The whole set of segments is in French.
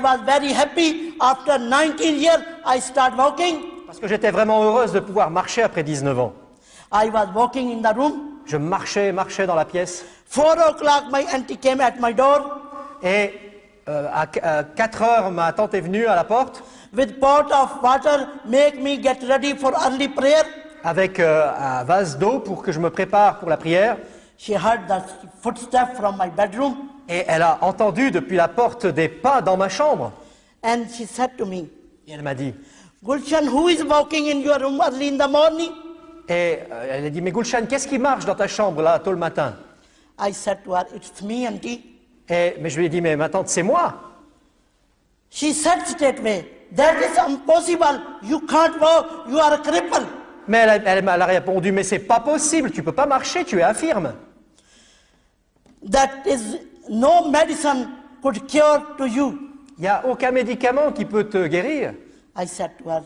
I was very happy. After 19 years, I start walking. Parce que j'étais vraiment heureuse de pouvoir marcher après 19 ans. I was walking in the room. Je marchais, marchais dans la pièce. Four o'clock, my auntie came at my door Et euh, à, à 4 heures, ma tante est venue à la porte with pot of water, make me get ready for early prayer. avec euh, un vase d'eau pour que je me prépare pour la prière. She heard the footstep from my bedroom Et elle a entendu depuis la porte des pas dans ma chambre. and she said to me, Et elle m'a dit, Gulshan, who is walking in your room early in the morning? et euh, elle a dit, mais Gulshan, qu'est-ce qui marche dans ta chambre là, tôt le matin? I said to her, It's me, auntie. et, Mais je lui ai dit, mais ma tante, c'est moi. She said straight away, That is impossible. You can't walk. You are a cripple. Mais elle a, elle m'a- elle a répondu, mais c'est pas possible, tu peux pas marcher, tu es infirme. That is no medicine could cure to you. Il n'y a aucun médicament qui peut te guérir. I said to her,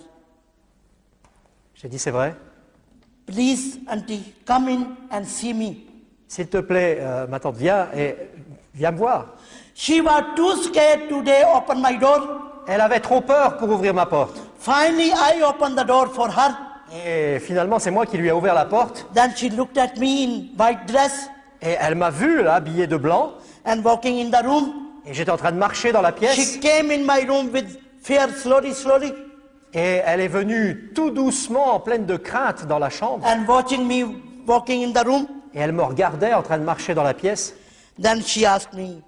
J'ai dit, c'est vrai. Please, auntie, come in and see me. S'il te plaît, euh, ma tante, viens et viens me voir. She was too scared today open my door. Elle avait trop peur pour ouvrir ma porte. Finally, I opened the door for her. Et finalement, c'est moi qui lui ai ouvert la porte. Then she looked at me in white dress Et elle m'a vu, là, habillée de blanc. And walking in the room. Et j'étais en train de marcher dans la pièce. She came in my room with fear slowly, slowly, Et elle est venue tout doucement, en pleine de crainte, dans la chambre. and watching me walking in the room. Et elle me regardait en train de marcher dans la pièce. Then she asked me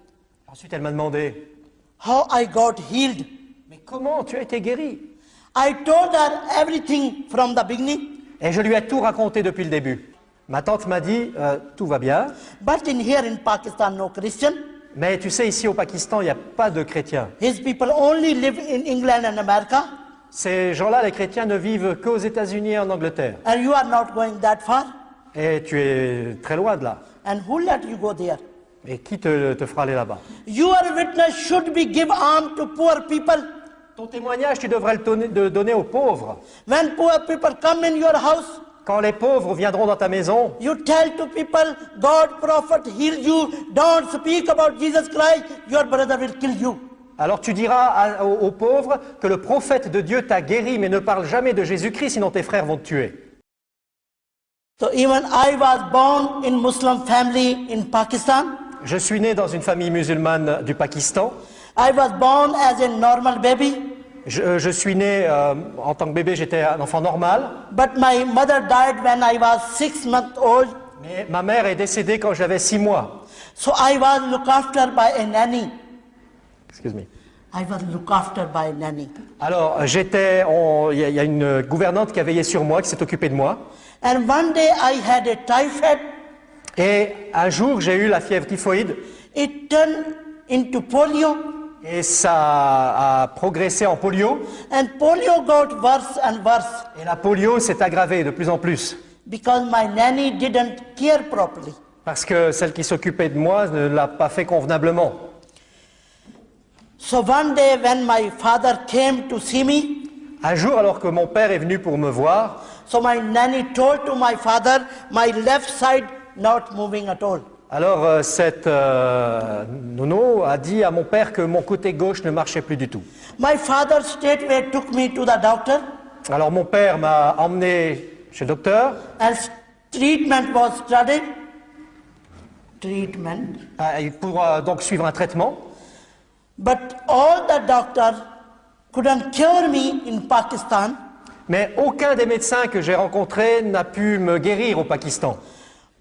Ensuite, elle m'a demandé how I got healed? Mais comment tu as été guéri? I told her everything from the beginning. Et je lui ai tout raconté depuis le début. Ma tante m'a dit euh, Tout va bien. But in here in Pakistan, no Christian. Mais tu sais, ici au Pakistan, il n'y a pas de chrétiens. His people only live in England and America, Ces gens-là, les chrétiens, ne vivent qu'aux États-Unis et en Angleterre. and you are not going that far? Et tu es très loin de là. And who let you go there? Et qui te, te fera aller là-bas? Your witness should be give alms to poor people. Ton témoignage, tu devrais le donner, de donner aux pauvres. When poor people come in your house, Quand les pauvres viendront dans ta maison, you tell to people, God prophet healed you. Don't speak about Jesus Christ. Your brother will kill you. alors tu diras à- aux, aux pauvres que le prophète de Dieu t'a guéri, mais ne parle jamais de Jésus-Christ, sinon tes frères vont te tuer. So even I was born in Muslim family in Pakistan. Je suis né dans une famille musulmane du Pakistan. I was born as a normal baby, Je, je suis né euh, en tant que bébé, j'étais un enfant normal. but my mother died when I was six months old. Mais ma mère est décédée quand j'avais six mois. So I was looked after by a nanny. Excuse me. I was looked after by a nanny. Alors, j'étais, il y, a- il y a une gouvernante qui a veillé sur moi, qui s'est occupée de moi. And one day I had a typhoid. Et un jour, j'ai eu la fièvre typhoïde It turned into polio, et ça a progressé en polio. and polio got worse and worse Et la polio s'est aggravée de plus en plus because my nanny didn't care properly. parce que celle qui s'occupait de moi ne l'a pas fait convenablement. So one day when my father came to see me, Un jour, alors que mon père est venu pour me voir, so my nanny told to my father, my left side not moving at all. Alors euh, cette euh, nono a dit à mon père que mon côté gauche ne marchait plus du tout. My father straightway took me to the doctor, Alors mon père m'a emmené chez le docteur and treatment was started. Treatment. euh, pour euh, donc suivre un traitement. But all the doctors couldn't cure me in Pakistan. Mais aucun des médecins que j'ai rencontrés n'a pu me guérir au Pakistan.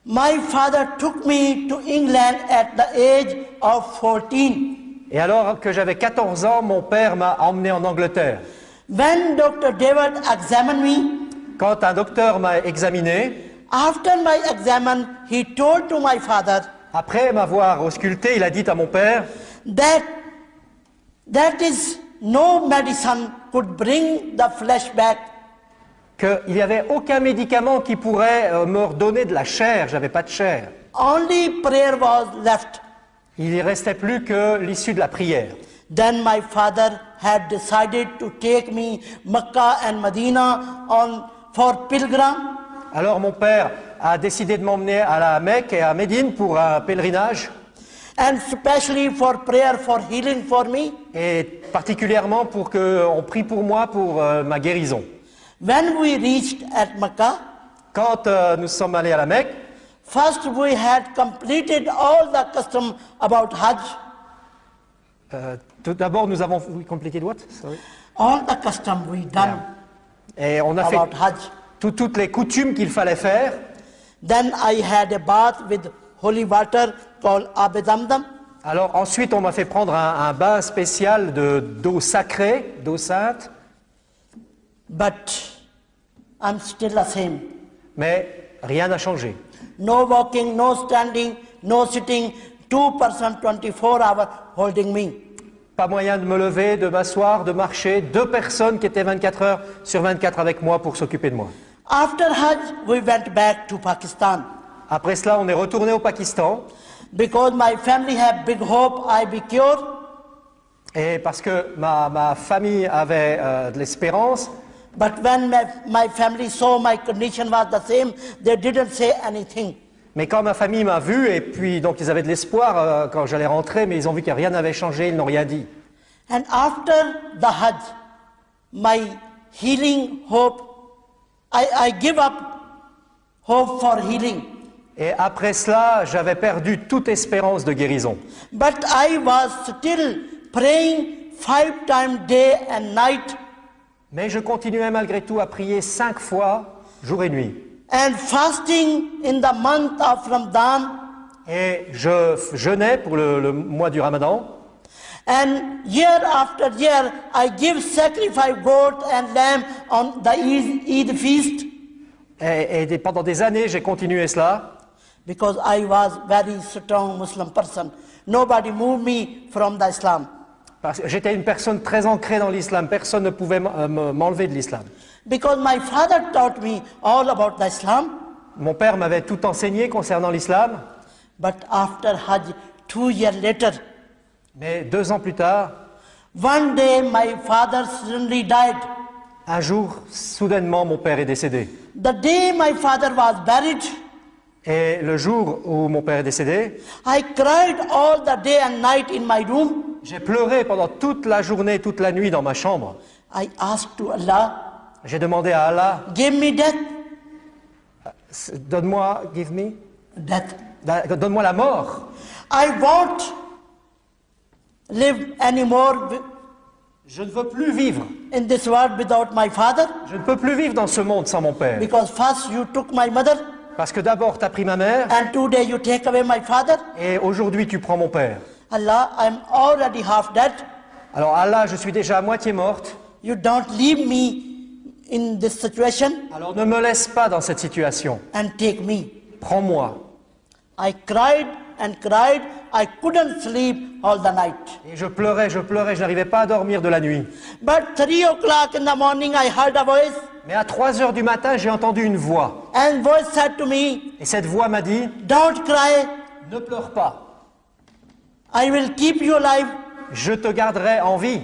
My father took me to England at the age of 14. Et alors que j'avais 14 ans, mon père m'a emmené en Angleterre. When Dr. David examined me, Quand un docteur m'a examiné, after my examen, he told to my father après m'avoir ausculté, il a dit à mon père that that is no medicine could bring the flesh back. Qu'il n'y avait aucun médicament qui pourrait euh, me redonner de la chair. J'avais pas de chair. Only prayer was left. Il ne restait plus que l'issue de la prière. Then my father had decided to take me Mecca and Medina on for pilgrim. Alors mon père a décidé de m'emmener à la Mecque et à Médine pour un pèlerinage. and especially for prayer for healing for me. et particulièrement pour qu'on prie pour moi pour euh, ma guérison. When we reached at Makkah, Quand euh, nous sommes allés à la Mecque, first we had completed all the custom about Hajj, euh, tout d'abord nous avons complété what? Sorry. all the custom we done et on a fait about Hajj. tout- toutes les coutumes qu'il fallait faire. Then I had a bath with holy water called Ab Zamzam. Alors ensuite on m'a fait prendre un, un bain spécial de d'eau sacrée, d'eau sainte, But I'm still the same. mais rien n'a changé. No walking, no standing, no sitting, two person 24 hours holding me. Pas moyen de me lever, de m'asseoir, de marcher. Deux personnes qui étaient 24 heures sur 24 avec moi pour s'occuper de moi. After Hajj, we went back to Pakistan Après cela, on est retourné au Pakistan. because my family had big hope I be cured. Et parce que ma, ma famille avait euh, de l'espérance, But when my, my family saw my condition was the same, they didn't say anything. mais quand ma famille m'a vu, et puis donc ils avaient de l'espoir euh, quand j'allais rentrer, mais ils ont vu que rien n'avait changé, ils n'ont rien dit. And after the Hajj, my healing hope, I, I give up hope for healing. Et après cela, j'avais perdu toute espérance de guérison. But I was still praying five times day and night Mais je continuais malgré tout à prier cinq fois, jour et nuit. and fasting in the month of Ramadan. Et je jeûnais pour le, le mois du Ramadan. And year after year, I give sacrifice goat and lamb on the Eid, feast Et, et pendant des années, j'ai continué cela. because I was very strong Muslim person. Nobody moved me from the Islam. Parce que j'étais une personne très ancrée dans l'islam. Personne ne pouvait euh, me- m'enlever de l'islam. Because my father taught me all about the Islam. Mon père m'avait tout enseigné concernant l'islam. But after Hajj, two years later, Mais deux ans plus tard, one day my father suddenly died. un jour, soudainement, mon père est décédé. The day my father was buried, Et le jour où mon père est décédé, I cried all the day and night in my room. j'ai pleuré pendant toute la journée, toute la nuit dans ma chambre. I asked to Allah, J'ai demandé à Allah, give me death. Donne-moi, give me, Death. donne-moi la mort. I won't live anymore Je ne veux plus vivre. in this world without my father Je ne peux plus vivre dans ce monde sans mon père. because first you took my mother Parce que d'abord, tu as pris ma mère and today you take away my father? et aujourd'hui, tu prends mon père. Allah, I'm already half dead. Alors Allah, je suis déjà à moitié morte. You don't leave me in this situation Alors ne me laisse pas dans cette situation. and take me. Prends-moi. I cried and cried. I couldn't sleep all the night. Et je pleurais, je pleurais, je n'arrivais pas à dormir de la nuit. But three o'clock in the morning, I heard a voice, Mais à 3 heures du matin, j'ai entendu une voix. and voice said to me, Et cette voix m'a dit, "Don't cry. ne pleure pas. I will keep you alive." Je te garderai en vie.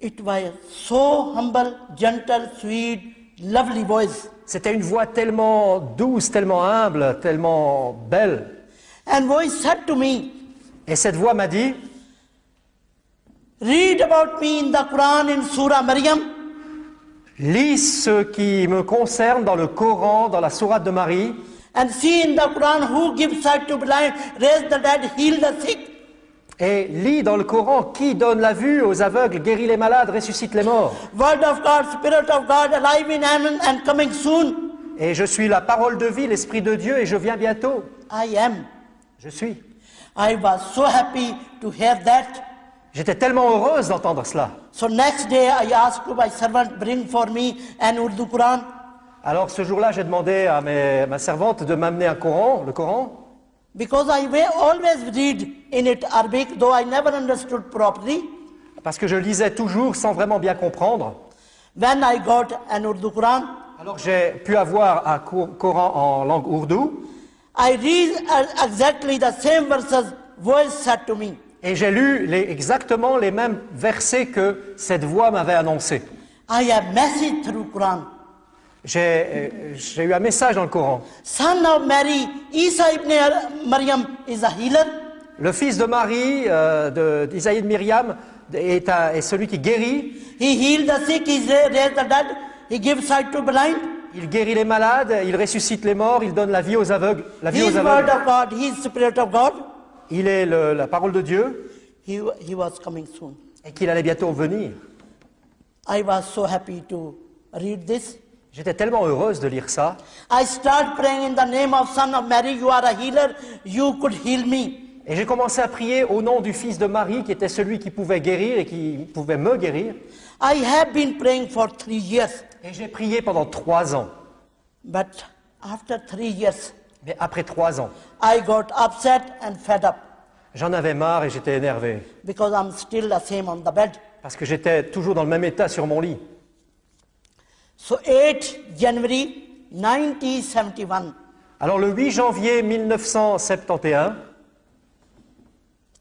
It was so humble, gentle, sweet, lovely voice. C'était une voix tellement douce, tellement humble, tellement belle. And voice said to me, Et cette voix m'a dit, "Read about me in the Quran in Surah Maryam." lis ce qui me concerne dans le Coran, dans la sourate de Marie, And see in the Quran who gives sight to blind, raise the dead, heal the sick. et lis dans le Coran qui donne la vue aux aveugles, guérit les malades, ressuscite les morts. Word of God, Spirit of God, alive in heaven and coming soon. Et je suis la parole de vie, l'Esprit de Dieu, et je viens bientôt. I am. Je suis. I was so happy to hear that. J'étais tellement heureuse d'entendre cela. So next day I asked to my servant bring for me an Urdu Quran. Alors ce jour-là, j'ai demandé à mes- ma servante de m'amener un Coran, le Coran, Because I will always read in it Arabic, though I never understood properly. parce que je lisais toujours sans vraiment bien comprendre. When I got an Urdu Quran, Alors j'ai pu avoir un Cor- Coran en langue ourdou, I read exactly the same verses voice said to me. et j'ai lu les- exactement les mêmes versets que cette voix m'avait annoncés. I have message through Quran. J'ai euh, j'ai eu un message dans le Coran. Son of Mary, Isa ibn Maryam is a healer. Le fils de Marie, euh, de- d'Isaïe de Myriam, est, un- est celui qui guérit. He healed the sick, he raised the dead, he gives sight to blind. Il guérit les malades, il ressuscite les morts, il donne la vie aux aveugles. La vie aux aveugles. of God, he is spirit of God. Il est le- la parole de Dieu He, he was coming soon. et qu'il allait bientôt venir. I was so happy to read this. J'étais tellement heureuse de lire ça. I start praying in the name of Son of Mary, you are a healer, you could heal me. Et j'ai commencé à prier au nom du fils de Marie, qui était celui qui pouvait guérir et qui pouvait me guérir. I have been praying for three years, Et j'ai prié pendant trois ans. but after three years, Mais après trois ans, I got upset and fed up j'en avais marre et j'étais énervé. because I'm still the same on the bed. Parce que j'étais toujours dans le même état sur mon lit. So 8 January 1971, Alors le 8 janvier 1971,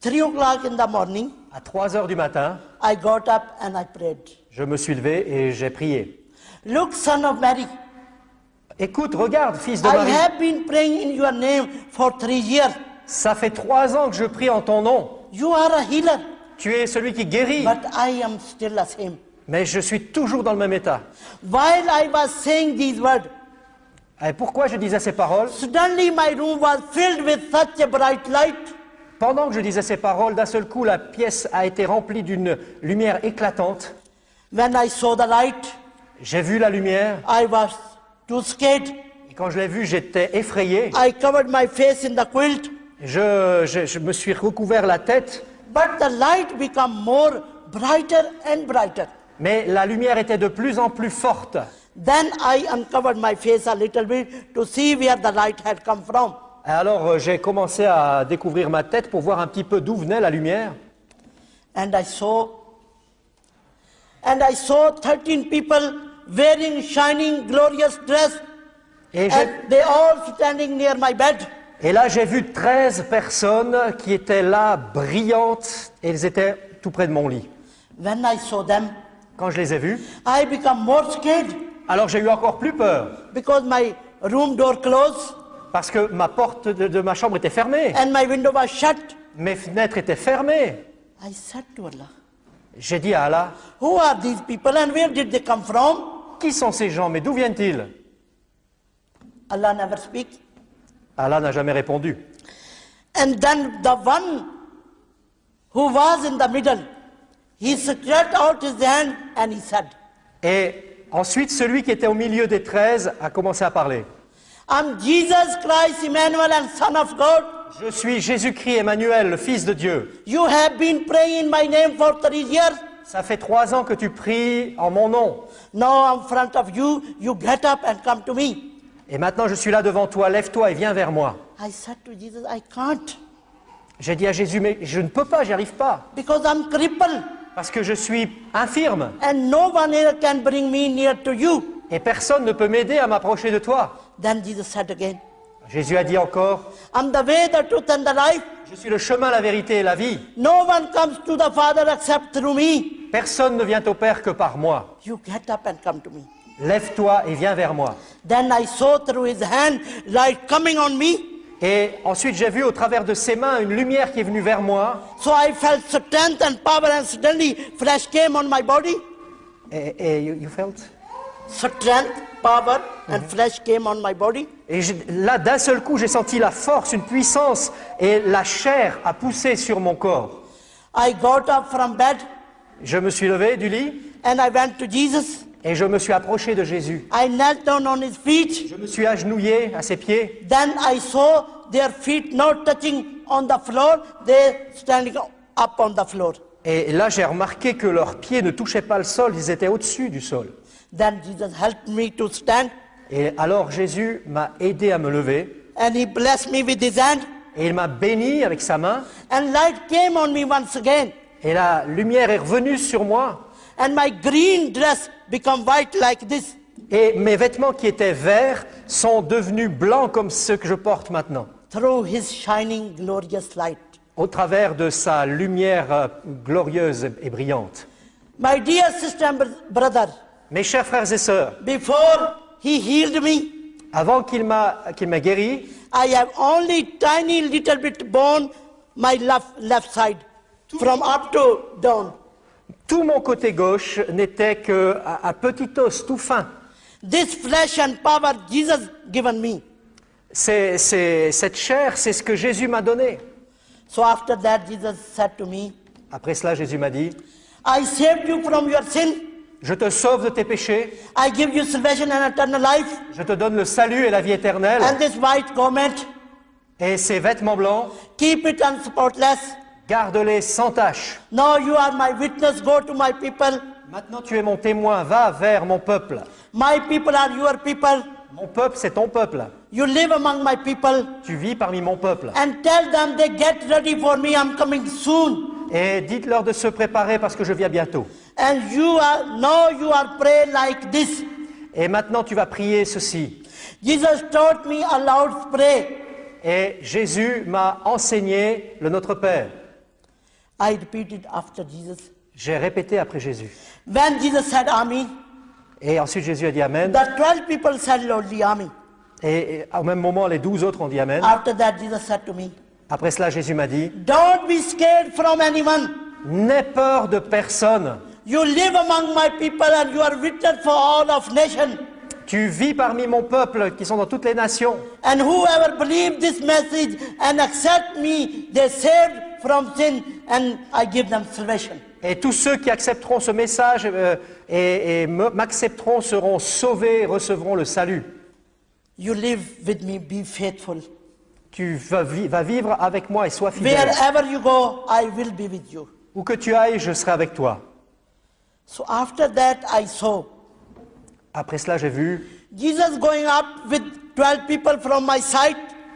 3 o'clock in the morning, à 3 heures du matin, I got up and I prayed. je me suis levé et j'ai prié. Look, son of Mary, Écoute, regarde, fils de I Marie, have been praying in your name for three years. ça fait trois ans que je prie en ton nom. You are a healer, Tu es celui qui guérit, but I am still the same. mais je suis toujours dans le même état. While I was saying these words, Et pourquoi je disais ces paroles? suddenly my room was filled with such a bright light. Pendant que je disais ces paroles, d'un seul coup, la pièce a été remplie d'une lumière éclatante. When I saw the light, J'ai vu la lumière, I was too scared. et quand je l'ai vue, j'étais effrayé. I covered my face in the quilt, Je, je- je me suis recouvert la tête, but the light became more brighter and brighter. mais la lumière était de plus en plus forte. Then I uncovered my face a little bit to see where the light had come from. Alors euh, j'ai commencé à découvrir ma tête pour voir un petit peu d'où venait la lumière. And I saw, and I saw 13 people wearing shining, glorious dress, Et, j'ai- and they all standing near my bed. et là j'ai vu 13 personnes qui étaient là, brillantes, et elles étaient tout près de mon lit. When I saw them, Quand je les ai vues, I became more scared alors j'ai eu encore plus peur, because my room door closed parce que ma porte de, de ma chambre était fermée, and my window was shut. mes fenêtres étaient fermées. I said to Allah, J'ai dit à Allah, Who are these people and where did they come from? qui sont ces gens, mais d'où viennent-ils? Allah never speaks. Allah n'a jamais répondu. And then the one who was in the middle, he stretched out his hand and he said, Et ensuite, celui qui était au milieu des 13 a commencé à parler. I'm Jesus Christ, Emmanuel, and Son of God. Je suis Jésus-Christ Emmanuel, le Fils de Dieu. You have been praying in my name for three years. Ça fait trois ans que tu pries en mon nom. Now in front of you, you get up and come to me. Et maintenant, je suis là devant toi. Lève-toi et viens vers moi. I said to Jesus, I can't J'ai dit à Jésus, mais je ne peux pas, j'y arrive pas. because I'm crippled Parce que je suis infirme. and no one here can bring me near to you. Et personne ne peut m'aider à m'approcher de toi. Then Jesus said again, Jésus a dit encore, I'm the way, the truth, and the life. je suis le chemin, la vérité et la vie. No one comes to the Father except through me. Personne ne vient au Père que par moi. You get up and come to me. Lève-toi et viens vers moi. Then I saw through his hand light coming on me. Et ensuite, j'ai vu au travers de ses mains une lumière qui est venue vers moi. So I felt strength and power, and suddenly flesh came on my body. Et, et you, you felt? Strength, power, and flesh came on my body. Et là, d'un seul coup, j'ai senti la force, une puissance, et la chair a poussé sur mon corps. I got up from bed Je me suis levé du lit and I went to Jesus. et je me suis approché de Jésus. I knelt down on his feet. Je me suis agenouillé à ses pieds Then I saw their feet not touching on the floor, they standing up on the floor. et là j'ai remarqué que leurs pieds ne touchaient pas le sol, ils étaient au-dessus du sol. Then Jesus helped me to stand Et alors Jésus m'a aidé à me lever and he blessed me with his hand. et il m'a béni avec sa main And light came on me once again. et la lumière est revenue sur moi And my green dress become white like this. et mes vêtements qui étaient verts sont devenus blancs comme ceux que je porte maintenant through his shining glorious light. au travers de sa lumière euh, glorieuse et brillante. My dear sister and br- brother, Mes chers frères et sœurs, before he healed me, Avant qu'il m'a qu'il m'ait guéri, I have only tiny little bit bone my left, left side, from up to down. tout mon côté gauche n'était que un un petit os tout fin. This flesh and power Jesus given me. C'est, c'est- cette chair, c'est ce que Jésus m'a donné. So after that, Jesus said to me, Après cela, Jésus m'a dit, I saved you from your sin. Je te sauve de tes péchés, I give you salvation and eternal life. je te donne le salut et la vie éternelle, And this white garment, et ces vêtements blancs, keep it unspotless. garde-les sans tache. Now you are my witness. Go to my people. Maintenant tu es mon témoin, va vers mon peuple. My people are your people. Mon peuple, c'est ton peuple. You live among my people. Tu vis parmi mon peuple. And tell them they get ready for me. I'm coming soon. Et dites-leur de se préparer parce que je viens bientôt. And you are now you are pray like this. Et maintenant tu vas prier ceci. Jesus taught me a loud pray. Et Jésus m'a enseigné le Notre Père. I repeated after Jesus. J'ai répété après Jésus. When Jesus said Amen, Et ensuite Jésus a dit Amen. the twelve people said loudly Amen. Et, et au même moment, les douze autres ont dit Amen. After that, Jesus said to me, Après cela, Jésus m'a dit Don't be scared from anyone. N'aie peur de personne. You live among my people and you are witness for all of nation. Tu vis parmi mon peuple qui sont dans toutes les nations. And whoever believe this message and accept me, they saved from sin and I give them salvation. Et tous ceux qui accepteront ce message euh, et, et m'accepteront seront sauvés, recevront le salut. You live with me, be faithful. Tu vas, vas vivre avec moi et sois fidèle. Wherever you go, I will be with you. Où que tu ailles, je serai avec toi. So after that, I saw Après cela, j'ai vu Jesus going up with 12 people from my side.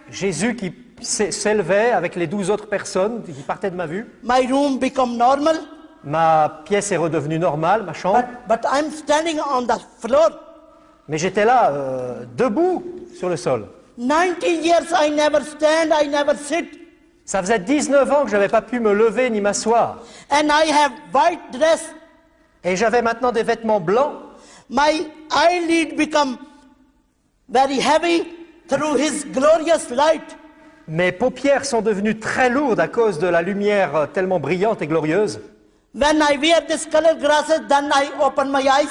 Jésus qui s'é- s'élevait avec les douze autres personnes qui partaient de ma vue. My room become normal, Ma pièce est redevenue normale, ma chambre. but, but I'm standing on the floor. Mais j'étais là, euh, debout sur le sol. 90 years I never stand, I never sit. Ça faisait 19 ans que je n'avais pas pu me lever ni m'asseoir. And I have white dress. Et j'avais maintenant des vêtements blancs. My eyelid become very heavy through his glorious light. Mes paupières sont devenues très lourdes à cause de la lumière euh, tellement brillante et glorieuse. When I wear this colored glasses, then I open my eyes.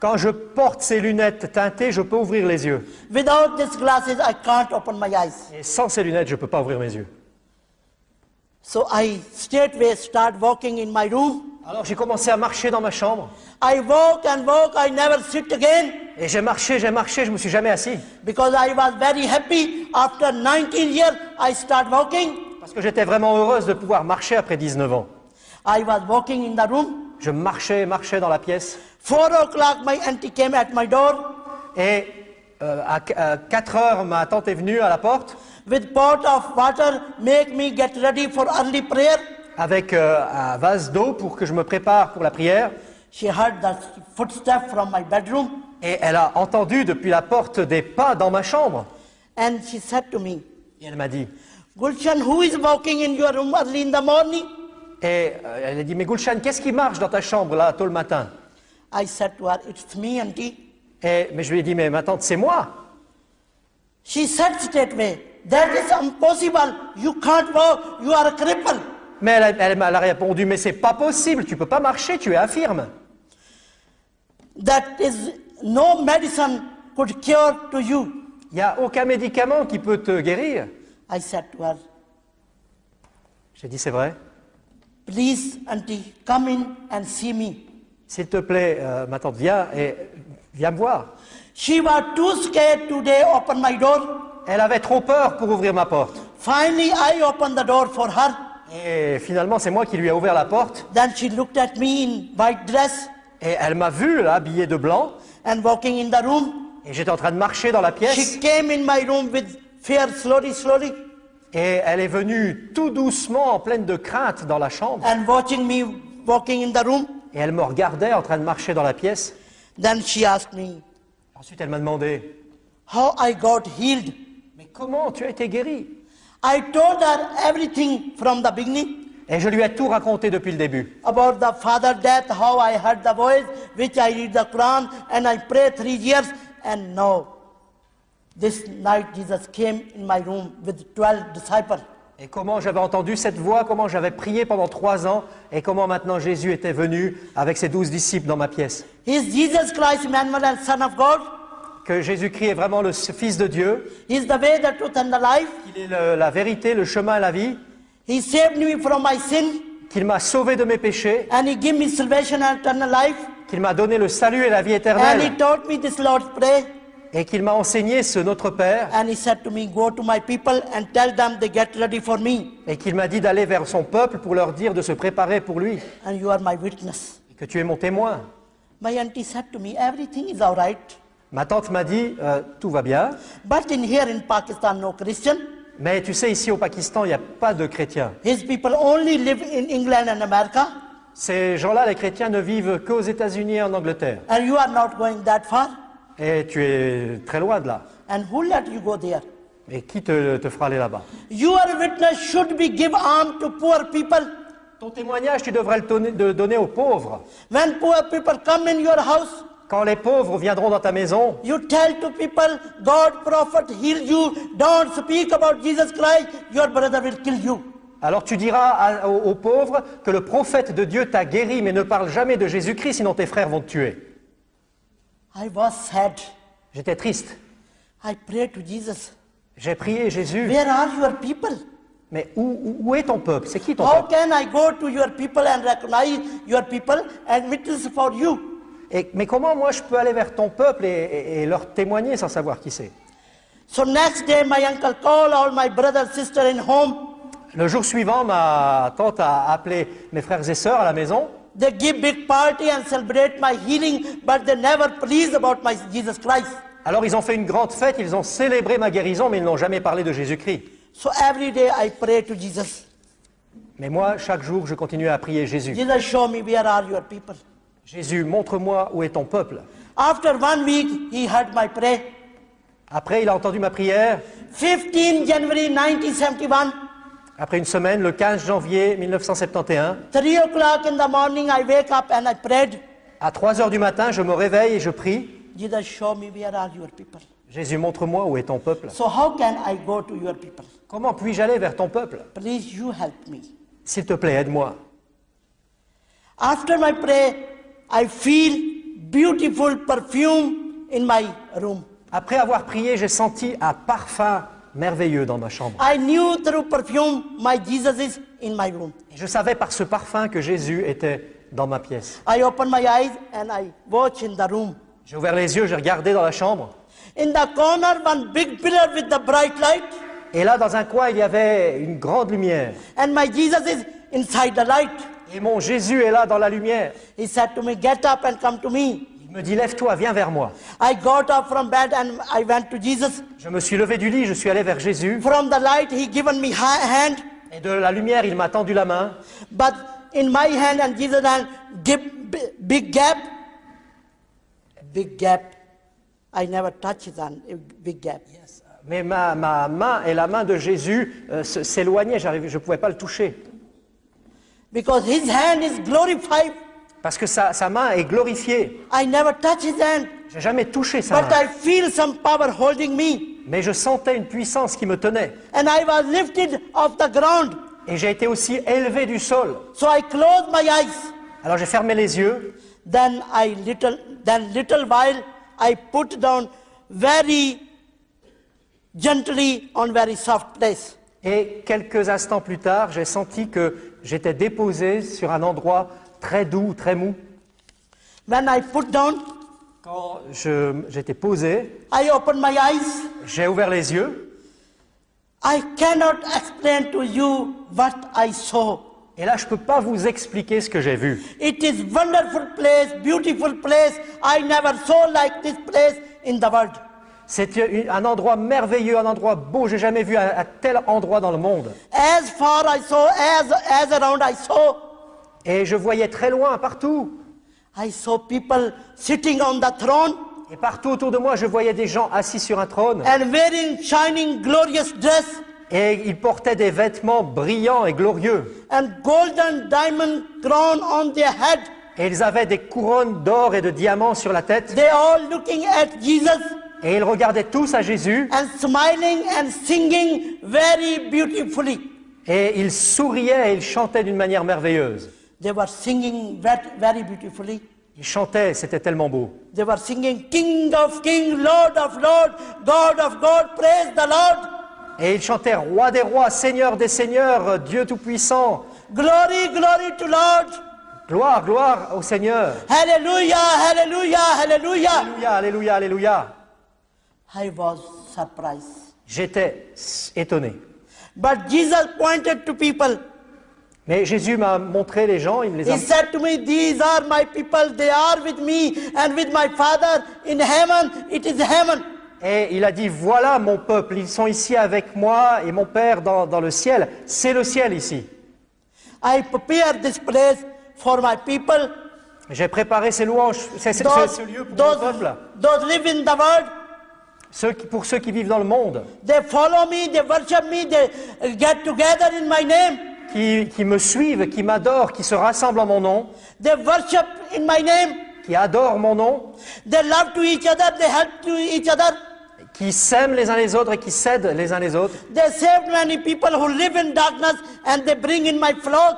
Quand je porte ces lunettes teintées, je peux ouvrir les yeux. Without these glasses, I can't open my eyes. Et sans ces lunettes, je ne peux pas ouvrir mes yeux. So I straightway start walking in my room. Alors j'ai commencé à marcher dans ma chambre. I walk and walk, I never sit again Et j'ai marché, j'ai marché, je me suis jamais assis. because I was very happy. After 19 years, I start walking. Parce que j'étais vraiment heureuse de pouvoir marcher après 19 ans. I was walking in the room. Je marchais, marchais dans la pièce. Four o'clock, my auntie came at my door Et euh, à, à 4 heures, ma tante est venue à la porte with pot of water, make me get ready for early prayer. Avec euh, un vase d'eau pour que je me prépare pour la prière. She heard the from my bedroom Et elle a entendu depuis la porte des pas dans ma chambre. and she said to me, Et elle m'a dit, Gulshan, who is walking in your room early in the morning? et euh, elle a dit, mais Gulshan, qu'est-ce qui marche dans ta chambre là, tôt le matin? I said to her, It's me, auntie. et, Mais je lui ai dit, mais ma tante, c'est moi. She said straightway, That is impossible. You can't walk. You are a cripple. Mais elle a, elle m'a- elle a répondu, mais c'est pas possible, tu peux pas marcher, tu es infirme. That is no medicine could cure to you. Il n'y a aucun médicament qui peut te guérir. I said to her, J'ai dit, c'est vrai. Please, auntie, come in and see me. S'il te plaît, euh, ma tante, viens et viens me voir. She was too scared today open my door. Elle avait trop peur pour ouvrir ma porte. Finally, I opened the door for her. Et finalement, c'est moi qui lui ai ouvert la porte. Then she looked at me in white dress Et elle m'a vu, là, habillée de blanc. and walking in the room. Et j'étais en train de marcher dans la pièce. She came in my room with fear slowly, slowly, Et elle est venue tout doucement, en pleine de crainte, dans la chambre. and watching me walking in the room. Et elle me regardait en train de marcher dans la pièce. Then she asked me, Ensuite, elle m'a demandé How I got healed? Mais comment tu as été guéri? I told her everything from the beginning Et je lui ai tout raconté depuis le début. about the father death, how I heard the voice, which I read the Quran, and I pray three years, And now, this night Jesus came in my room with 12 disciples. Et comment j'avais entendu cette voix, comment j'avais prié pendant trois ans, et comment maintenant Jésus était venu avec ses douze disciples dans ma pièce. Is Jesus Christ, Emmanuel, Son of God? Que Jésus-Christ est vraiment le Fils de Dieu, He is the way, the truth, and the life. qu'il est le- la vérité, le chemin et la vie, He saved me from my sin, qu'il m'a sauvé de mes péchés, and He gave me salvation and eternal life. qu'il m'a donné le salut et la vie And He éternelle, taught me this Lord's Prayer. et qu'il m'a enseigné ce Notre Père, And He said to me, Go to my people and tell them they get ready for me. et qu'il m'a dit d'aller vers son peuple pour leur dire de se préparer pour lui, And you are my witness. et que tu es mon témoin. My auntie said to me, Everything is all right. Ma tante m'a dit, euh, tout va bien, But in here in Pakistan, no Christian. mais tu sais, ici au Pakistan, il n'y a pas de chrétiens. His people only live in England and America. Ces gens-là, les chrétiens, ne vivent qu'aux États-Unis et en Angleterre. And you are not going that far? Et tu es très loin de là. And who let you go there? Et qui te, te fera aller là-bas? Your witness should be give alms to poor people. Ton témoignage, tu devrais le donner, de donner aux pauvres. When poor people come in your house, Quand les pauvres viendront dans ta maison, you tell to people, God prophet healed you. Don't speak about Jesus Christ. Your brother will kill you. alors tu diras à- aux, aux pauvres que le prophète de Dieu t'a guéri, mais ne parle jamais de Jésus-Christ, sinon tes frères vont te tuer. I was sad. J'étais triste. I prayed to Jesus. J'ai prié Jésus, Where are your people? mais où, où- où est ton peuple? C'est qui ton How peuple? can I go to your people and recognize your people and witness for you? Et- Mais comment moi je peux aller vers ton peuple et, et- et leur témoigner sans savoir qui c'est? So next day, my uncle called all my brother, sister in home. Le jour suivant, ma tante a appelé mes frères et sœurs à la maison. They give big party and celebrate my healing, but they never please about my Jesus Christ. Alors ils ont fait une grande fête, ils ont célébré ma guérison, mais ils n'ont jamais parlé de Jésus-Christ. So every day I pray to Jesus. Mais moi, chaque jour, je continuais à prier Jésus. Jesus, show me where are your people. Jésus, montre-moi où est ton peuple. After one week, he heard my prayer. Après, il a entendu ma prière. 15 January 1971, Après une semaine, le 15 janvier 1971, 3 o'clock in the morning, I wake up and I prayed. à 3 heures du matin, je me réveille et je prie. Jesus, show me where are your people. Jésus, montre-moi où est ton peuple. So how can I go to your people? Comment puis-je aller vers ton peuple? Please, you help me. S'il te plaît, aide-moi. After my prayer, I feel beautiful perfume in my room. Après avoir prié, j'ai senti un parfum merveilleux dans ma chambre. I knew through perfume my Jesus is in my room. Et je savais par ce parfum que Jésus était dans ma pièce. I opened my eyes and I watch in the room. J'ai ouvert les yeux, j'ai regardé dans la chambre. In the corner, one big pillar with the bright light, Et là, dans un coin, il y avait une grande lumière. and my Jesus is inside the light. Et mon Jésus est là dans la lumière. He said to me, Get up and come to me. Il me dit, lève-toi, viens vers moi. I got up from bed and I went to Jesus. Je me suis levé du lit, je suis allé vers Jésus. From the light, he given me ha- hand, Et de la lumière, il m'a tendu la main. but in my hand and Jesus' hand, give bi- big gap. Big gap. I never touch his hand. a Big gap. Mais ma, ma main et la main de Jésus euh, s'éloignaient, je ne pouvais pas le toucher. Because his hand is glorified. Parce que sa, sa main est glorifiée. I never touch his hand. J'ai jamais touché sa But main. I feel some power holding me. Mais je sentais une puissance qui me tenait. And I was lifted off the ground. Et j'ai été aussi élevé du sol. So I closed my eyes. Alors j'ai fermé les yeux. Then I little then little while I put down very gently on very soft place. Et quelques instants plus tard, j'ai senti que j'étais déposé sur un endroit très doux, très mou. When I put down, Quand j'étais posé, j'ai ouvert les yeux. I cannot explain to you what I saw. Et là, je ne peux pas vous expliquer ce que j'ai vu. It is wonderful place, beautiful place. I never saw like this place in the world. C'est une- un endroit merveilleux, un endroit beau. J'ai jamais vu un, un tel endroit dans le monde. As far I saw, as as around I saw, Et je voyais très loin, partout. I saw people sitting on the throne Et partout autour de moi, je voyais des gens assis sur un trône. and wearing shining glorious dress Et ils portaient des vêtements brillants et glorieux. and golden diamond crown on their head Et ils avaient des couronnes d'or et de diamants sur la tête. They all looking at Jesus Et ils regardaient tous à Jésus. and smiling and singing very beautifully. Et ils souriaient et ils chantaient d'une manière merveilleuse. They were singing very, very beautifully. Ils chantaient, c'était tellement beau. They were singing, King of Kings, Lord of Lords, God of God, praise the Lord. Et ils chantaient Roi des rois, Seigneur des seigneurs, Dieu tout-puissant. Glory, glory to Lord. Gloire, gloire au Seigneur. Hallelujah, hallelujah, hallelujah. Alléluia, alléluia, alléluia. I was surprised. J'étais étonné. But Jesus pointed to people. Mais Jésus m'a montré les gens, il me les a He said to me, These are my people, they are with me and with my Father in heaven. It is heaven. Et il a dit, voilà mon peuple, ils sont ici avec moi et mon Père dans, dans le ciel. C'est le ciel ici. I prepare this place for my people. J'ai préparé ces louanges, c'est- Those, ce lieu pour those, mon peuple, those live in the world, ceux qui- pour ceux qui vivent dans le monde, they follow me, they worship me, they get together in my name. qui, qui me suivent, qui m'adorent, qui se rassemblent en mon nom, They worship in my name. qui adorent mon nom, They love to each other, they help to each other. qui s'aiment les uns les autres et qui s'aident les uns les autres. They save many people who live in darkness and they bring in my flock.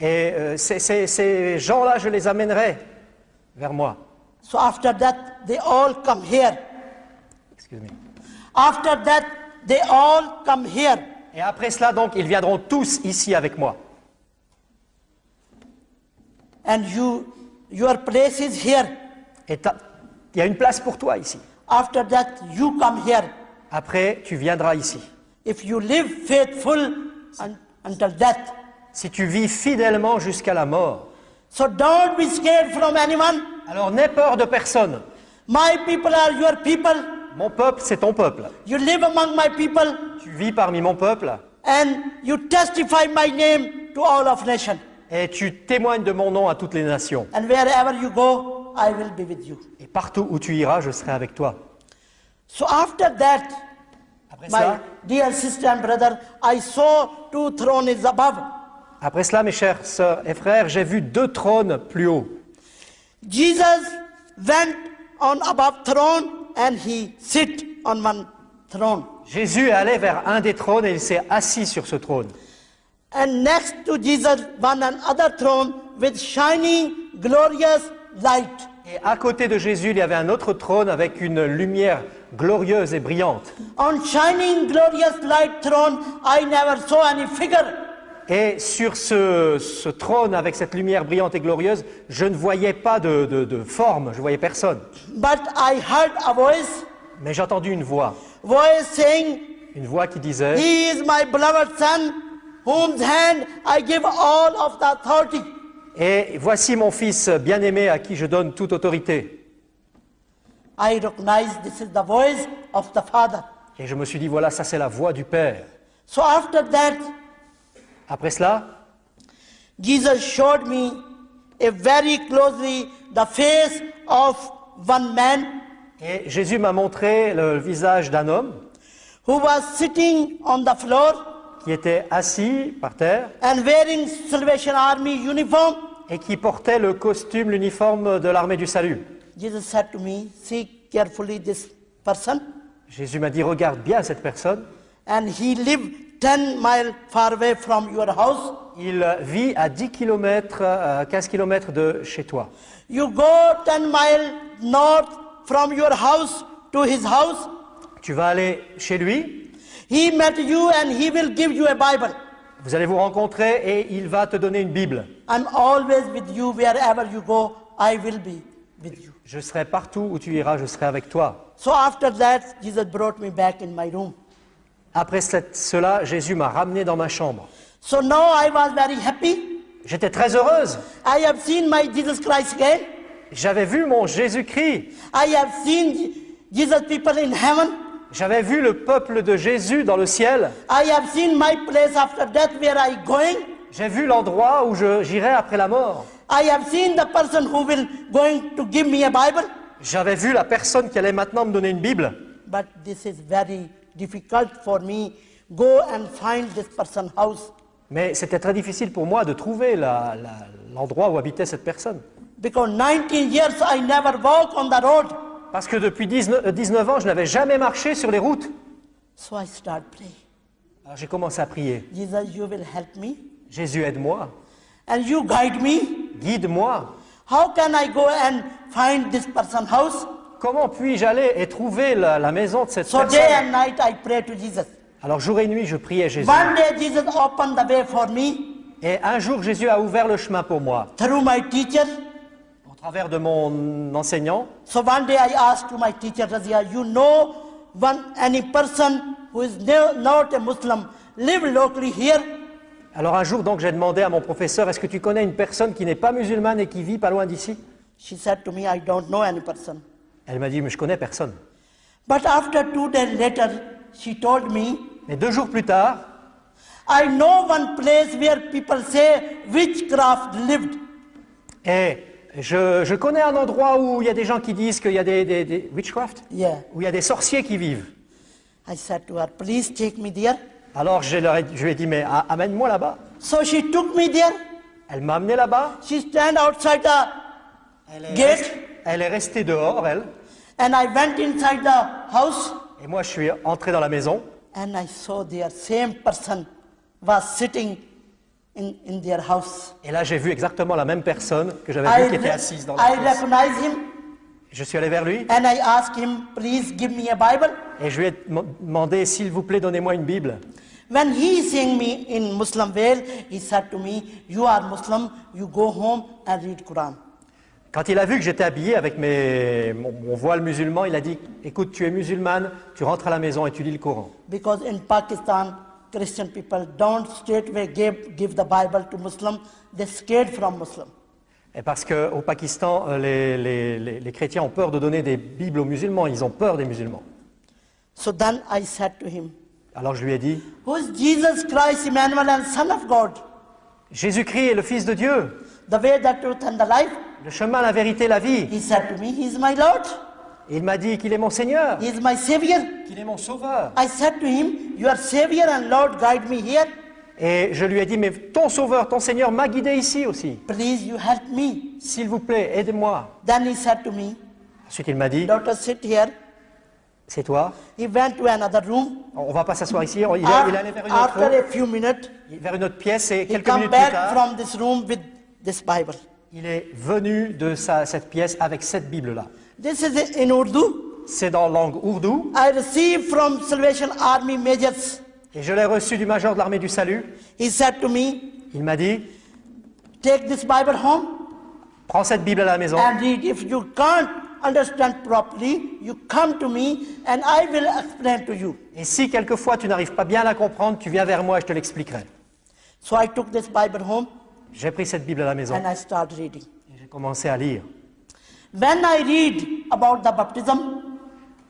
Et euh, ces, ces- ces gens-là, je les amènerai vers moi. So after that, they all come here. After that, they all come here. Et après cela, donc, ils viendront tous ici avec moi. And you, your place is here. Et il y a une place pour toi ici. After that, you come here. Après, tu viendras ici. If you live faithful un- until death. Si tu vis fidèlement jusqu'à la mort. So don't be scared from anyone. Alors n'aie peur de personne. My people are your people. Mon peuple, c'est ton peuple. You live among my people Tu vis parmi mon peuple and you testify my name to all of nation. et tu témoignes de mon nom à toutes les nations. And wherever you go, I will be with you. Et partout où tu iras, je serai avec toi. So after that, Après my cela, dear sister and brother, I saw two thrones above. après cela, mes chères sœurs et frères, j'ai vu deux trônes plus haut. Jesus went on above throne and he sit on one throne. Jésus est allé vers un des trônes et il s'est assis sur ce trône. And next to Jesus, one another throne with shining, glorious light. Et à côté de Jésus, il y avait un autre trône avec une lumière glorieuse et brillante. On shining, glorious light throne, I never saw any figure. Et sur ce, ce trône avec cette lumière brillante et glorieuse, je ne voyais pas de, de- de forme, je voyais personne. But I heard a voice, Mais j'ai entendu une voix, voice saying, une voix qui disait, He is my beloved son, whose hand I give all of the authority. Et voici mon fils bien-aimé à qui je donne toute autorité. I recognize this is the voice of the Father. Et je me suis dit, voilà, ça c'est la voix du Père. So after that, Après cela, Jesus showed me a very closely the face of one man et Jésus m'a montré le visage d'un homme who was sitting on the floor qui était assis par terre and wearing Salvation Army uniform. et qui portait le costume, l'uniforme de l'armée du salut. Jesus said to me, See carefully this person. Jésus m'a dit, regarde bien cette personne. And he lived 10 miles far away from your house. Il vit à 10 km, à 15 km de chez toi. You go 10 miles north from your house to his house. Tu vas aller chez lui, He met you and he will give you a Bible. vous allez vous rencontrer et il va te donner une Bible. I'm always with you wherever you go. I will be with you. Je serai partout où tu iras, je serai avec toi. So after that, Jesus brought me back in my room. Après cela, Jésus m'a ramené dans ma chambre. So now I was very happy. J'étais très heureuse. I have seen my Jesus Christ again. J'avais vu mon Jésus-Christ. I have seen Jesus people in heaven. J'avais vu le peuple de Jésus dans le ciel. I have seen my place after death where I going. J'ai vu l'endroit où j'irai après la mort. I have seen the person who will going to give me a Bible. J'avais vu la personne qui allait maintenant me donner une Bible. But this is very difficult for me. Go and find this person house. Mais c'était très difficile pour moi de trouver l'endroit où habitait cette personne. Because 19 years I never walk on the road. Parce que depuis 19, euh, 19 ans, je n'avais jamais marché sur les routes. So I start praying. Alors j'ai commencé à prier. Jesus, you will help me Jésus, aide-moi. and you guide me. Guide-moi. How can I go and find this person's house? Comment puis-je aller et trouver la, la maison de cette So day personne and night I pray to Jesus. Alors jour et nuit, je priais Jésus. One day Jesus opened the way for me Et un jour, Jésus a ouvert le chemin pour moi, through my teacher. au travers de mon enseignant. So one day I asked to my teacher, Razia, you know one any person who is no- not a Muslim live locally here? Alors un jour, donc, j'ai demandé à mon professeur, est-ce que tu connais une personne qui n'est pas musulmane et qui vit pas loin d'ici? She said to me, I don't know any person. Elle m'a dit, mais je connais personne. But after two days later, she told me, Mais deux jours plus tard, I know one place where people say witchcraft lived. et je, je connais un endroit où il y a des gens qui disent qu'il y a des, des- des- witchcraft, Yeah. où il y a des sorciers qui vivent. I said to her, please take me there. Alors je, leur ai- je lui ai dit, mais amène-moi là-bas. So she took me there. Elle m'a amené là-bas. She stand outside the Elle est, gate elle est restée dehors, elle. and I went inside the house Et moi, je suis entré dans la maison. and I saw their same person was sitting in, in their house. Et là, j'ai vu exactement la même personne que j'avais I, vue qui était assise dans la I pièce. him Je suis allé vers lui and I asked him, please give me a Bible. et je lui ai dem- demandé, s'il vous plaît, donnez-moi une Bible. When he seeing me in Muslim veil, he said to me, you are Muslim, you go home and read Quran. Quand il a vu que j'étais habillé avec mes, mon, mon voile musulman, il a dit, écoute, tu es musulmane, tu rentres à la maison et tu lis le Coran. Because in Pakistan, Christian people don't straightway give, give the Bible to Muslim. They're scared from Muslim. Et parce qu'au Pakistan, euh, les, les- les- les chrétiens ont peur de donner des Bibles aux musulmans, ils ont peur des musulmans. So then I said to him, Alors je lui ai dit, Who is Jesus Christ, Emmanuel, and Son of God? Jésus-Christ est le Fils de Dieu, The way, the truth, and the life? Le chemin, la vérité, la vie. He said to me, He is my Lord. Il m'a dit qu'il est mon Seigneur, He is my Savior. qu'il est mon Sauveur. I said to him, Your Savior and Lord guide me here. Et je lui ai dit, mais ton Sauveur, ton Seigneur m'a guidé ici aussi. Please, you help me. S'il vous plaît, aidez-moi. Then he said to me, Ensuite, il m'a dit, Daughter, sit here. c'est toi. He went to another room. On va pas s'asseoir ici. Il, est- il allé vers une, autre, After a few minutes, vers une autre pièce et he quelques minutes plus back tard, from this room with this Bible. Il est venu de sa- cette pièce avec cette Bible-là. This is in Urdu. C'est dans la langue ourdou I received from Salvation Army majors. et je l'ai reçu du major de l'armée du salut. He said to me, Il m'a dit, Take this Bible home prends cette Bible à la maison and. If you can't understand properly, you come to me and I will explain to you. et si quelquefois tu n'arrives pas bien à la comprendre, tu viens vers moi et je te l'expliquerai. So I took this Bible home J'ai pris cette Bible à la maison and I started reading. et j'ai commencé à lire. When I read about the baptism,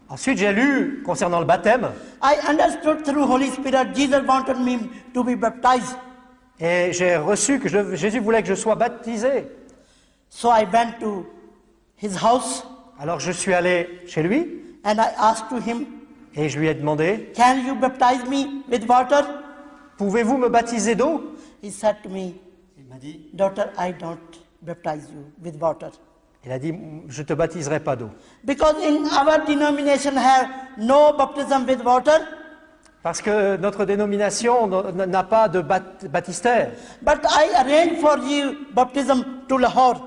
Ensuite, j'ai lu concernant le baptême I understood through Holy Spirit Jesus wanted me to be baptized. et j'ai reçu que je- Jésus voulait que je sois baptisé. So I went to his house Alors je suis allé chez lui and I asked to him, et je lui ai demandé, Can you baptize me with water? pouvez-vous me baptiser d'eau? He said to me, Il m'a dit, Daughter, I don't baptize you with water. il a dit, je te baptiserai pas d'eau. Because in our denomination have no baptism with water, Parce que notre dénomination n'a pas de baptistère. but I arrange for you baptism to Lahore,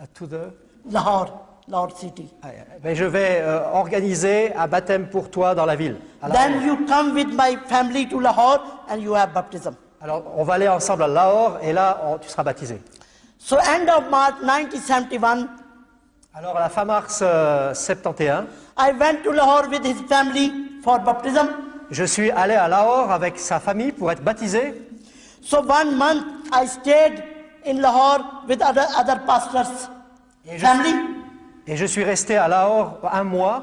À tout de- Lahore, Lahore city. Ah, ben, je vais euh, organiser un baptême pour toi dans la ville. Then you come with my family to Lahore and you have baptism. Alors, on va aller ensemble à Lahore et là, on- tu seras baptisé. So end of March 1971, Alors, à la fin mars euh, 71, I went to Lahore with his family for baptism. je suis allé à Lahore avec sa famille pour être baptisé. So one month I stayed in Lahore with other, other pastors' Et je, family. et je suis resté à Lahore un mois.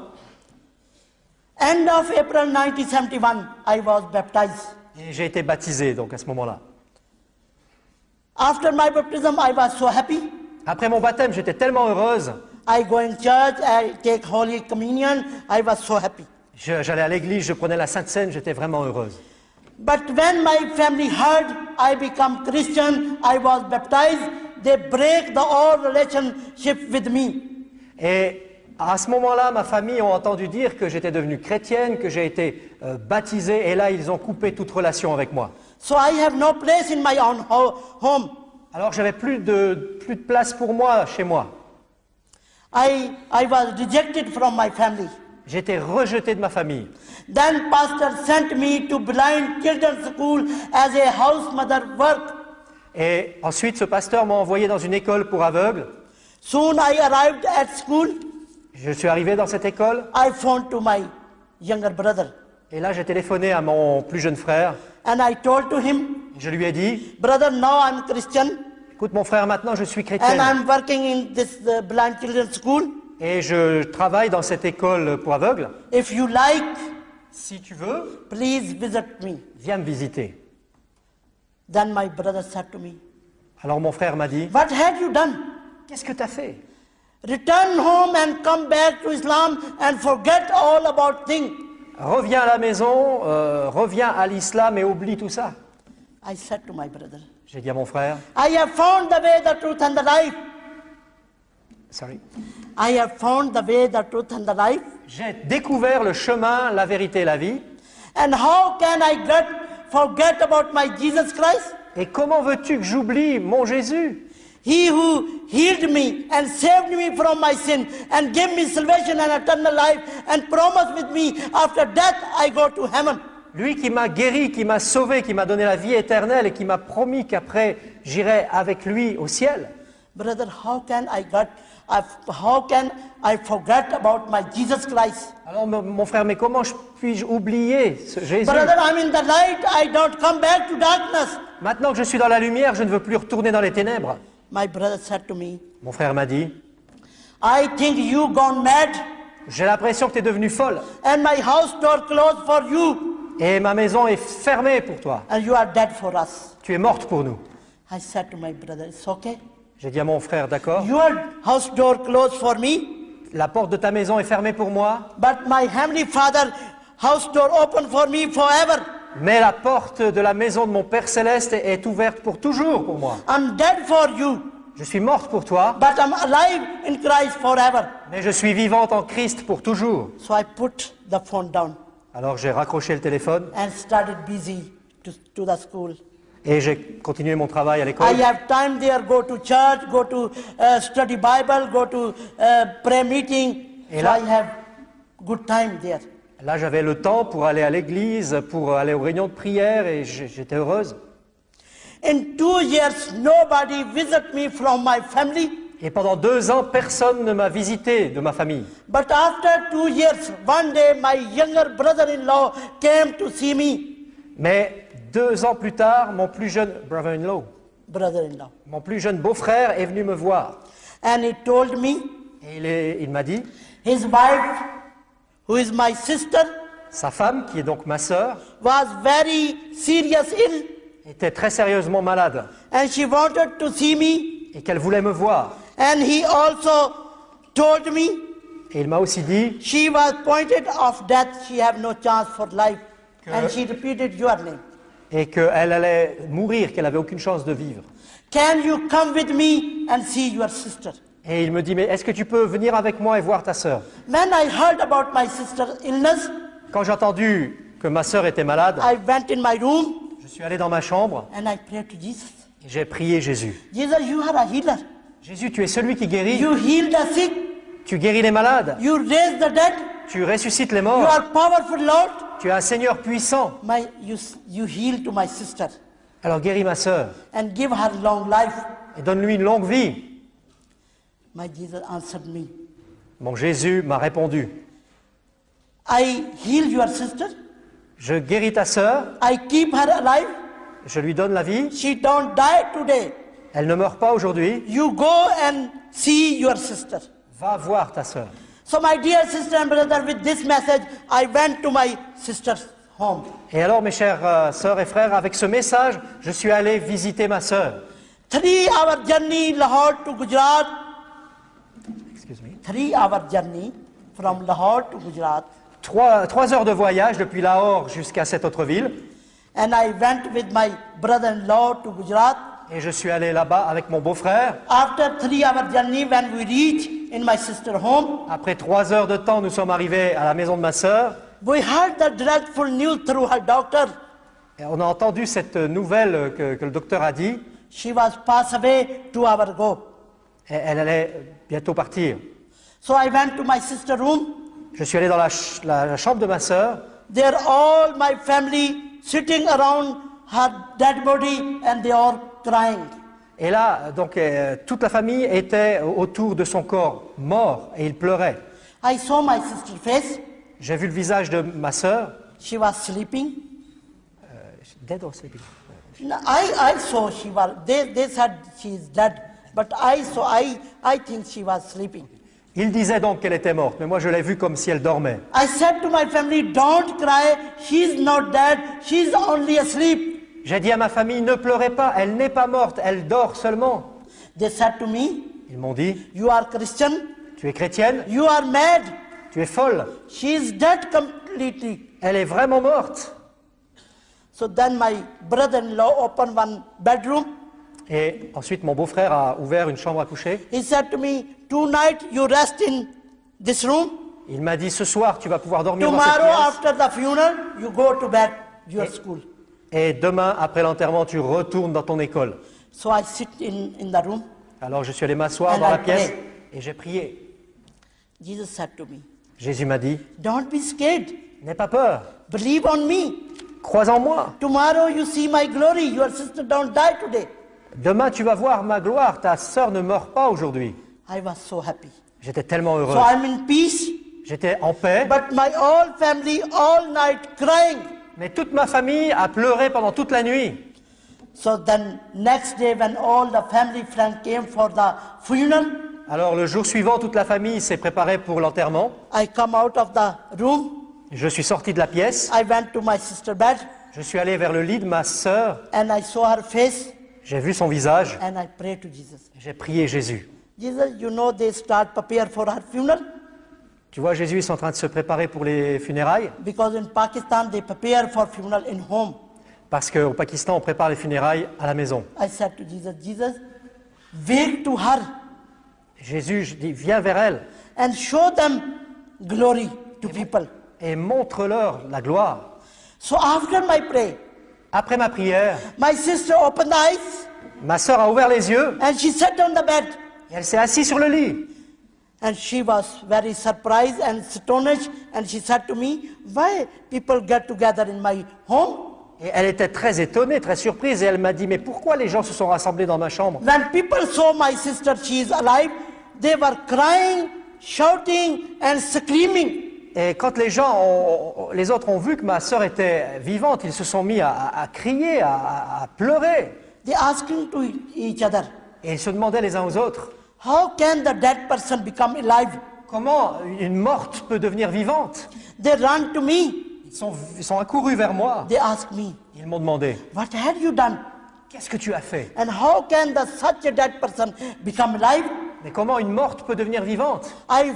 End of April 1971, I was baptized. Et j'ai été baptisé donc à ce moment-là. After my baptism, I was so happy. Après mon baptême, j'étais tellement heureuse. I go in church, I take Holy Communion. I was so happy. J'allais à l'église, je prenais la Sainte Seine, j'étais vraiment heureuse. But when my family heard I become Christian, I was baptized, they break the all relationship with me. Et à ce moment-là, ma famille a entendu dire que j'étais devenue chrétienne, que j'ai été euh, baptisé, et là, ils ont coupé toute relation avec moi. So I have no place in my own ho- home. Alors, j'avais plus de, plus de place pour moi chez moi. I, I was rejected from my family. J'étais rejeté de ma famille. Then pastor sent me to blind children's school as a house mother work. Et ensuite, ce pasteur m'a envoyé dans une école pour aveugles. Soon I arrived at school. Je suis arrivé dans cette école, I phoned to my younger brother et là, j'ai téléphoné à mon plus jeune frère. and I told to him, Je lui ai dit, brother, now I'm Christian écoute mon frère, maintenant je suis and chrétienne. I'm working in this uh, blind children's school. Et je travaille dans cette école pour aveugles. If you like, Si tu veux, please visit me. viens me visiter. Then my brother said to me, Alors mon frère m'a dit, What had you done? qu'est-ce que tu as fait? Return home and come back to Islam and forget all about things. Reviens à la maison, euh, reviens à l'islam et oublie tout ça. I said to my brother, J'ai dit à mon frère, I have found the way, the truth, and the life. sorry, I have found the way, the truth, and the life. j'ai découvert le chemin, la vérité et la vie. And how can I get, forget about my Jesus Christ? Et comment veux-tu que j'oublie mon Jésus? He who healed me and saved me from my sin and gave me salvation and eternal life and promised with me after death I go to heaven. Lui qui m'a guéri, qui m'a sauvé, qui m'a donné la vie éternelle et qui m'a promis qu'après j'irai avec lui au ciel. Brother, how can I get, I- how can I forget about my Jesus Christ? Alors mon frère, mais comment je- puis-je oublier ce Jésus? Brother, I'm in the light. I don't come back to darkness. Maintenant que je suis dans la lumière, je ne veux plus retourner dans les ténèbres. My brother said to me, Mon frère m'a dit, I think you gone mad j'ai l'impression que tu es devenue folle and my house door closed for you et ma maison est fermée pour toi. and you are dead for us. Tu es morte pour nous. I said to my brother, it's okay. J'ai dit à mon frère, d'accord, Your house door closed for me, la porte de ta maison est fermée pour moi, but my heavenly father house door open for me forever. Mais la porte de la maison de mon Père céleste est ouverte pour toujours pour moi. I'm dead for you, Je suis morte pour toi, but I'm alive in Christ forever. mais je suis vivante en Christ pour toujours. So I put the phone down Alors j'ai raccroché le téléphone and started busy to, to the school. et j'ai continué mon travail à l'école. I have time there, go to church, go to uh, study Bible, go to uh, prayer meeting. Et so là- I have good time there. Là, j'avais le temps pour aller à l'église, pour aller aux réunions de prière et j'étais heureuse. In two years, nobody visit me from my family. Et pendant deux ans, personne ne m'a visité de ma famille. But after two years, one day my younger brother-in-law came to see me. Mais deux ans plus tard, mon plus jeune brother-in-law, Brother-in-law. mon plus jeune beau-frère est venu me voir. And he told me Et il, il m'a dit, his wife, who is my sister, sa femme, qui est donc ma sœur, was very serious ill. était très sérieusement malade And she wanted to see me. et qu'elle voulait me voir. And he also told me Et il m'a aussi dit she was pointed of death. She have no chance for life. Que- And she repeated your name. et qu'elle allait mourir, qu'elle n'avait aucune chance de vivre. Can you come with me and see your sister? Et il me dit, mais est-ce que tu peux venir avec moi et voir ta sœur? When I heard about my sister's illness, Quand j'ai entendu que ma sœur était malade, I went in my room je suis allé dans ma chambre and I prayed to Jesus. et j'ai prié Jésus. Jesus, you are a healer. Jésus, tu es celui qui guérit, You heal the sick. tu guéris les malades, You raise the dead. tu ressuscites les You morts, are powerful, Lord. tu es un Seigneur puissant. My, you, you heal to my sister Alors guéris ma sœur and give her long life. et donne-lui une longue vie. My Jesus answered me. Mon Jésus m'a répondu, I heal your sister. je guéris ta sœur, I keep her alive. je lui donne la vie, She don't die today. elle ne meurt pas aujourd'hui, You go and see your sister. va voir ta sœur. So my dear sister and brother, with this message, I went to my sister's home. Et alors mes chères euh, sœurs et frères, avec ce message, je suis allé visiter ma sœur. Three hour journey Lahore to Gujarat. Excuse me. Three hour journey from Lahore to Gujarat. Trois, trois heures de voyage depuis Lahore jusqu'à cette autre ville. And I went with my brother-in-law to Gujarat. Et je suis allé là-bas avec mon beau-frère. After three hour journey, when we reached in my sister home, Après trois heures de temps, nous sommes arrivés à la maison de ma sœur. we heard the dreadful news through her doctor. Et on a entendu cette nouvelle que, que le docteur a dit. She was passed away two hours ago. Elle allait bientôt partir. So I went to my sister room. Je suis allé dans la, ch- la- la chambre de ma sœur. There all my family sitting around her dead body and they are crying. Et là, donc, euh, toute la famille était autour de son corps mort et il pleurait. I saw my sister's face. J'ai vu le visage de ma sœur. She was sleeping. Dead or sleeping? No, I, I saw she was, they, they said she is dead. But I saw, I, I think she was sleeping. Il disait donc qu'elle était morte, mais moi je l'ai vue comme si elle dormait. I said to my family, don't cry. She's not dead. She's only asleep. J'ai dit à ma famille, ne pleurez pas, elle n'est pas morte, elle dort seulement. They said to me, Ils m'ont dit, you are Christian. tu es chrétienne, You are mad. tu es folle, She's dead completely. elle est vraiment morte. So then my brother-in-law opened one bedroom. Et ensuite mon beau-frère a ouvert une chambre à coucher. He said to me, tonight you rest in this room. Il m'a dit, ce soir tu vas pouvoir dormir dans cette Tomorrow pièce. after the funeral, you go to bed, your school. Et demain, après l'enterrement, tu retournes dans ton école. So I sit in, in the room. Alors je suis allé m'asseoir dans I la pièce pray. et j'ai prié. Jesus said to me, Jésus m'a dit, don't be scared. n'aie pas peur, Believe on me. crois en moi. Tomorrow you see my glory. Your sister don't die today. Demain, tu vas voir ma gloire, ta sœur ne meurt pas aujourd'hui. I was so happy. J'étais tellement So heureux. I'm in peace, J'étais en paix, but my whole family all night crying. mais toute ma famille a pleuré pendant toute la nuit. So then next day when all the family friends came for the funeral, Alors le jour suivant, toute la famille s'est préparée pour l'enterrement. I come out of the room. Je suis sorti de la pièce, I went to my sister bed je suis allé vers le lit de ma sœur, and I saw her face j'ai vu son visage, and I prayed to Jesus. j'ai prié Jésus. Jesus, you know they start prepare for her funeral? Tu vois, Jésus ils sont en train de se préparer pour les funérailles, because in Pakistan they prepare for funeral in home. parce qu'au Pakistan, on prépare les funérailles à la maison. I said to Jesus, Jesus, wake to her Jésus, je dis, viens vers elle and show them glory to people. et montre-leur la gloire. So after my prayer, Après ma prière, my sister opened the eyes ma sœur a ouvert les yeux and she sat on the bed. et elle s'est assise sur le lit. And she was very surprised and astonished and she said to me, why people get together in my home? Et elle était très étonnée, très surprise, et elle m'a dit, mais pourquoi les gens se sont rassemblés dans ma chambre? When people saw my sister, she is alive, they were crying, shouting and screaming. Et quand les gens, ont- les autres ont vu que ma sœur était vivante, ils se sont mis à, à- à crier, à, pleurer. They asking to each other, Et ils se demandaient les uns aux autres, how can the dead person become alive? comment une morte peut devenir vivante? They run to me. ils sont, ils sont accourus vers moi. They ask me, Ils m'ont demandé, what have you done? qu'est-ce que tu as fait? And how can the, such a dead person become alive? Mais comment une morte peut devenir vivante? I,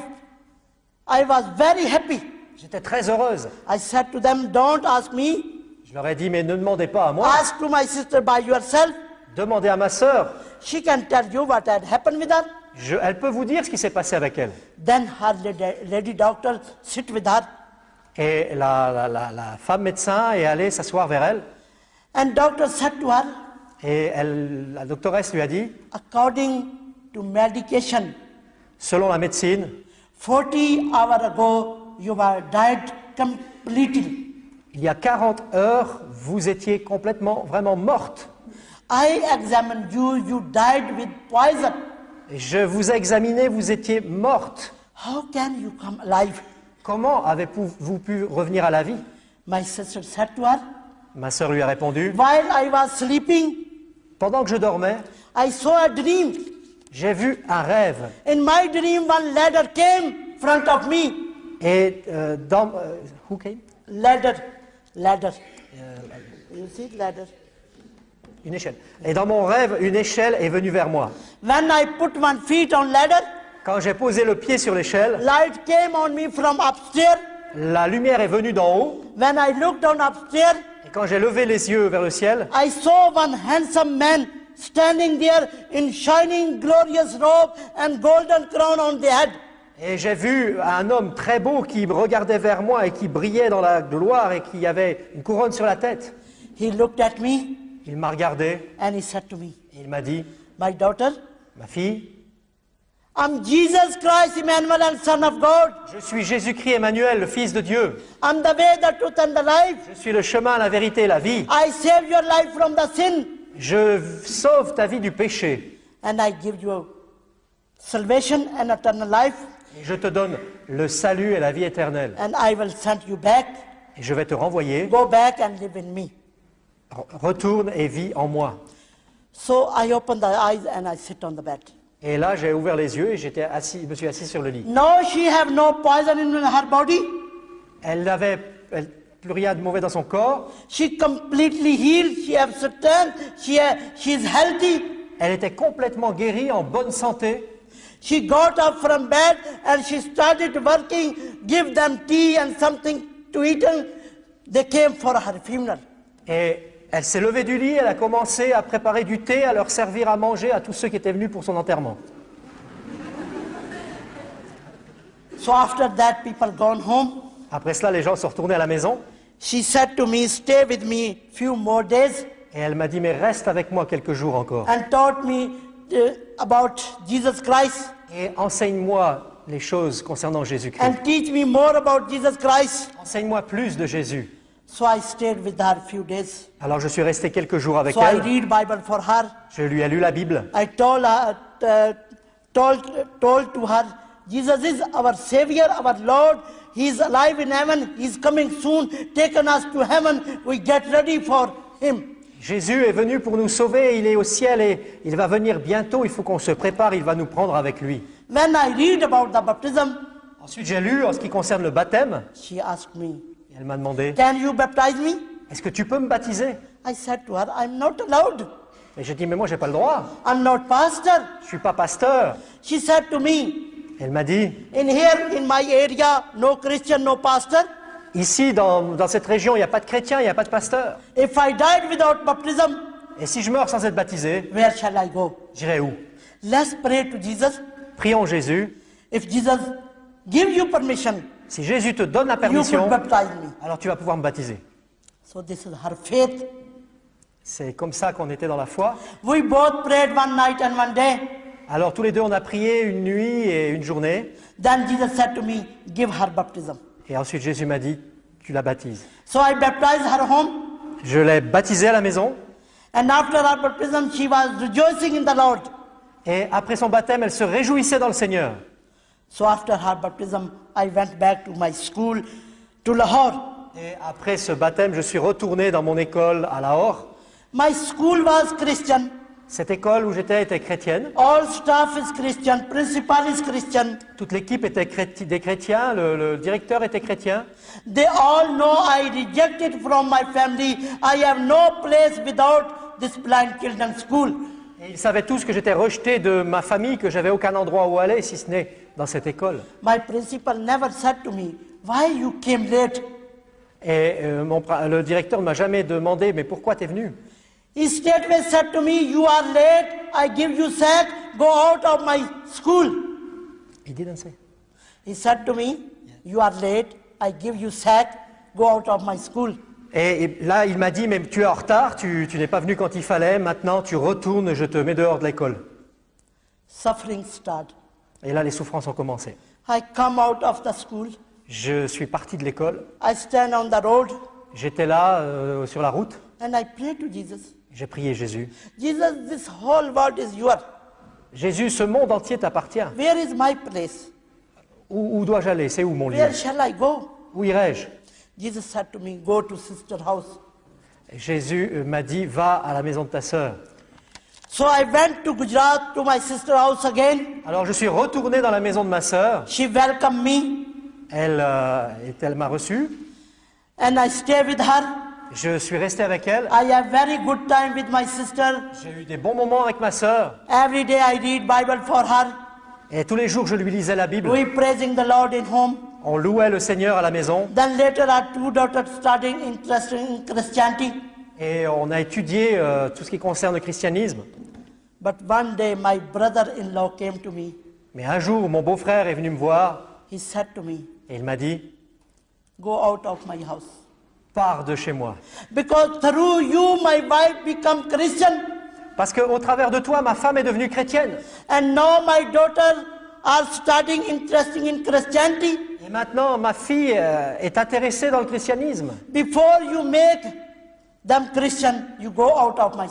I was very happy. J'étais très heureuse. I said to them, don't ask me, Je leur ai dit, mais ne demandez pas à moi, ask to my sister by yourself. demandez à ma sœur. She can tell you what had happened with her. Je- elle peut vous dire ce qui s'est passé avec elle. Then her lady, lady doctor sit with her. Et la, la- la- la femme médecin est allée s'asseoir vers elle. And doctor said to her, Et elle, la doctoresse lui a dit, according to medication, selon la médecine, 40 hours ago you were dead completely. il y a 40 heures, vous étiez complètement, vraiment morte. I examined you, you died with poison. Et je vous ai examiné, vous étiez morte. How can you come alive? Comment avez-vous pu revenir à la vie? My sister said to her, Ma sœur lui a répondu, while I was sleeping, pendant que je dormais, I saw a dream. J'ai vu un rêve. In my dream, one ladder came front of me. Et euh, dans... euh, who came? Ladder, ladder. You see ladder? Une échelle. Et dans mon rêve, une échelle est venue vers moi. When I put one feet on ladder, Quand j'ai posé le pied sur l'échelle, light came on me from upstairs. la lumière est venue d'en haut. When I looked down upstairs, Et quand j'ai levé les yeux vers le ciel, I saw one handsome man standing there in shining, glorious robe and golden crown on the head. et j'ai vu un homme très beau qui regardait vers moi et qui brillait dans la gloire et qui avait une couronne sur la tête. He looked at me Il m'a regardé and he said to me, et il m'a dit, My daughter, ma fille, I'm Jesus Christ, Emmanuel, and Son of God. je suis Jésus-Christ Emmanuel, le Fils de Dieu. I'm the way, the truth, and the life. Je suis le chemin, la vérité et la vie. I save your life from the sin, Je sauve ta vie du péché. and I give you salvation and eternal life, Et je te donne le salut et la vie éternelle. and I will send you back. Et je vais te renvoyer. Go back and live in me. Re- Retourne et vis en moi. So I open the eyes and I sit on the bed. Et là, j'ai ouvert les yeux et j'étais assis, je me suis assis sur le lit. No, she have no poison in her body. Elle n'avait elle- plus rien de mauvais dans son corps. She completely healed. She have strength. She she is healthy. Elle était complètement guérie, en bonne santé. She got up from bed and she started working. Give them tea and something to eat. And they came for her funeral. Et elle s'est levée du lit, elle a commencé à préparer du thé, à leur servir à manger à tous ceux qui étaient venus pour son enterrement. So after that, people gone home. Après cela, les gens sont retournés à la maison She said to me, "Stay with me few more days," et elle m'a dit Mais reste avec moi quelques jours encore and taught me uh, about Jesus Christ et enseigne-moi les choses concernant Jésus-Christ. and teach me more about Jesus Christ. Enseigne-moi plus de Jésus. So I stayed with her few days. Alors je suis resté quelques jours avec So I elle. read Bible for her. Je lui ai lu la Bible. I told her, uh, told, told to her, Jesus is our Savior, our Lord. He is alive in heaven. He is coming soon, taking us to heaven. We get ready for Him. Jésus est venu pour nous sauver, il est au ciel et il va venir bientôt, il faut qu'on se prépare, il va nous prendre avec lui. When I read about the baptism, Ensuite j'ai lu en ce qui concerne le baptême, she asked me, et elle m'a demandé, Can you baptize me? est-ce que tu peux me baptiser? I said to her, I'm not allowed. Et j'ai dit, mais moi j'ai pas le droit, I'm not pastor. je suis pas pasteur. She said to me, Elle m'a dit, In here, in my area, no Christian, no pastor. ici dans, dans cette région, il n'y a pas de chrétien, il n'y a pas de pasteur. If I died without baptism, Et si je meurs sans être baptisé, where shall I go? j'irai où? Let's pray to Jesus. Prions Jésus. If Jesus give you permission, Si Jésus te donne la you permission, could baptize me. alors tu vas pouvoir me baptiser. So this is her faith. C'est comme ça qu'on était dans la foi. We both prayed one night and one day. Alors tous les deux, on a prié une nuit et une journée. Then Jesus said to me, give her baptism. Et ensuite Jésus m'a dit, tu la baptises. So I baptized her home. Je l'ai baptisée à la maison. And after her baptism, she was rejoicing in the Lord. Et après son baptême, elle se réjouissait dans le Seigneur. So after her baptism, I went back to my school to Lahore. Et après ce baptême, je suis retourné dans mon école à Lahore. My school was Christian. Cette école où j'étais était chrétienne. All staff is Christian. Principal is Christian. Toute l'équipe était chréti- des chrétiens. Le, le directeur était chrétien. They all know I rejected from my family. I have no place without this blind children's school. Et ils savaient tous que j'étais rejeté de ma famille, que j'avais aucun endroit où aller si ce n'est dans cette école. My principal never said to me, Why you came late? Et euh, mon le directeur ne m'a jamais demandé mais pourquoi t'es venu? He straightway said to me, You are late. I give you sack. Go out of my school. Il didn't say. He said to me, You are late. I give you sack. Go out of my school. Et, et là, il m'a dit mais tu es en retard, tu, tu n'es pas venu quand il fallait. Maintenant, tu retournes, je te mets dehors de l'école. Suffering start. Et là, les souffrances ont commencé. I come out of the school. Je suis parti de l'école. I stand on the road J'étais là euh, sur la route. and I pray to Jesus. J'ai prié Jésus. Jesus, this whole world is yours. Jésus, ce monde entier t'appartient. Where is my place? Où, où dois-je aller? C'est où mon lieu? Where shall I go? Où irai-je? Jesus said to me, Go to sister house. Jésus euh, m'a dit va à la maison de ta sœur. So I went to Gujarat to my sister house again. Alors je suis retourné dans la maison de ma sœur. She welcomed me Elle, euh, elle m'a reçu. and I stay with her. Je suis resté avec elle. I have very good time with my sister. J'ai eu des bons moments avec ma sœur. Every day I read Bible for her. Et tous les jours, je lui lisais la Bible. We praising the Lord in home. On louait le Seigneur à la maison Then later our two daughters in Christianity. et on a étudié euh, tout ce qui concerne le christianisme. But one day my brother-in-law came to me. Mais un jour, mon beau-frère est venu me voir He said to me, et il m'a dit go out of my house. Pars de chez moi. Because through you my wife become Christian Parce qu'au travers de toi, ma femme est devenue chrétienne. and now my daughter are starting interesting in Christianity. Et maintenant, ma fille euh, est intéressée dans le christianisme. Before you make them Christian, you go out of my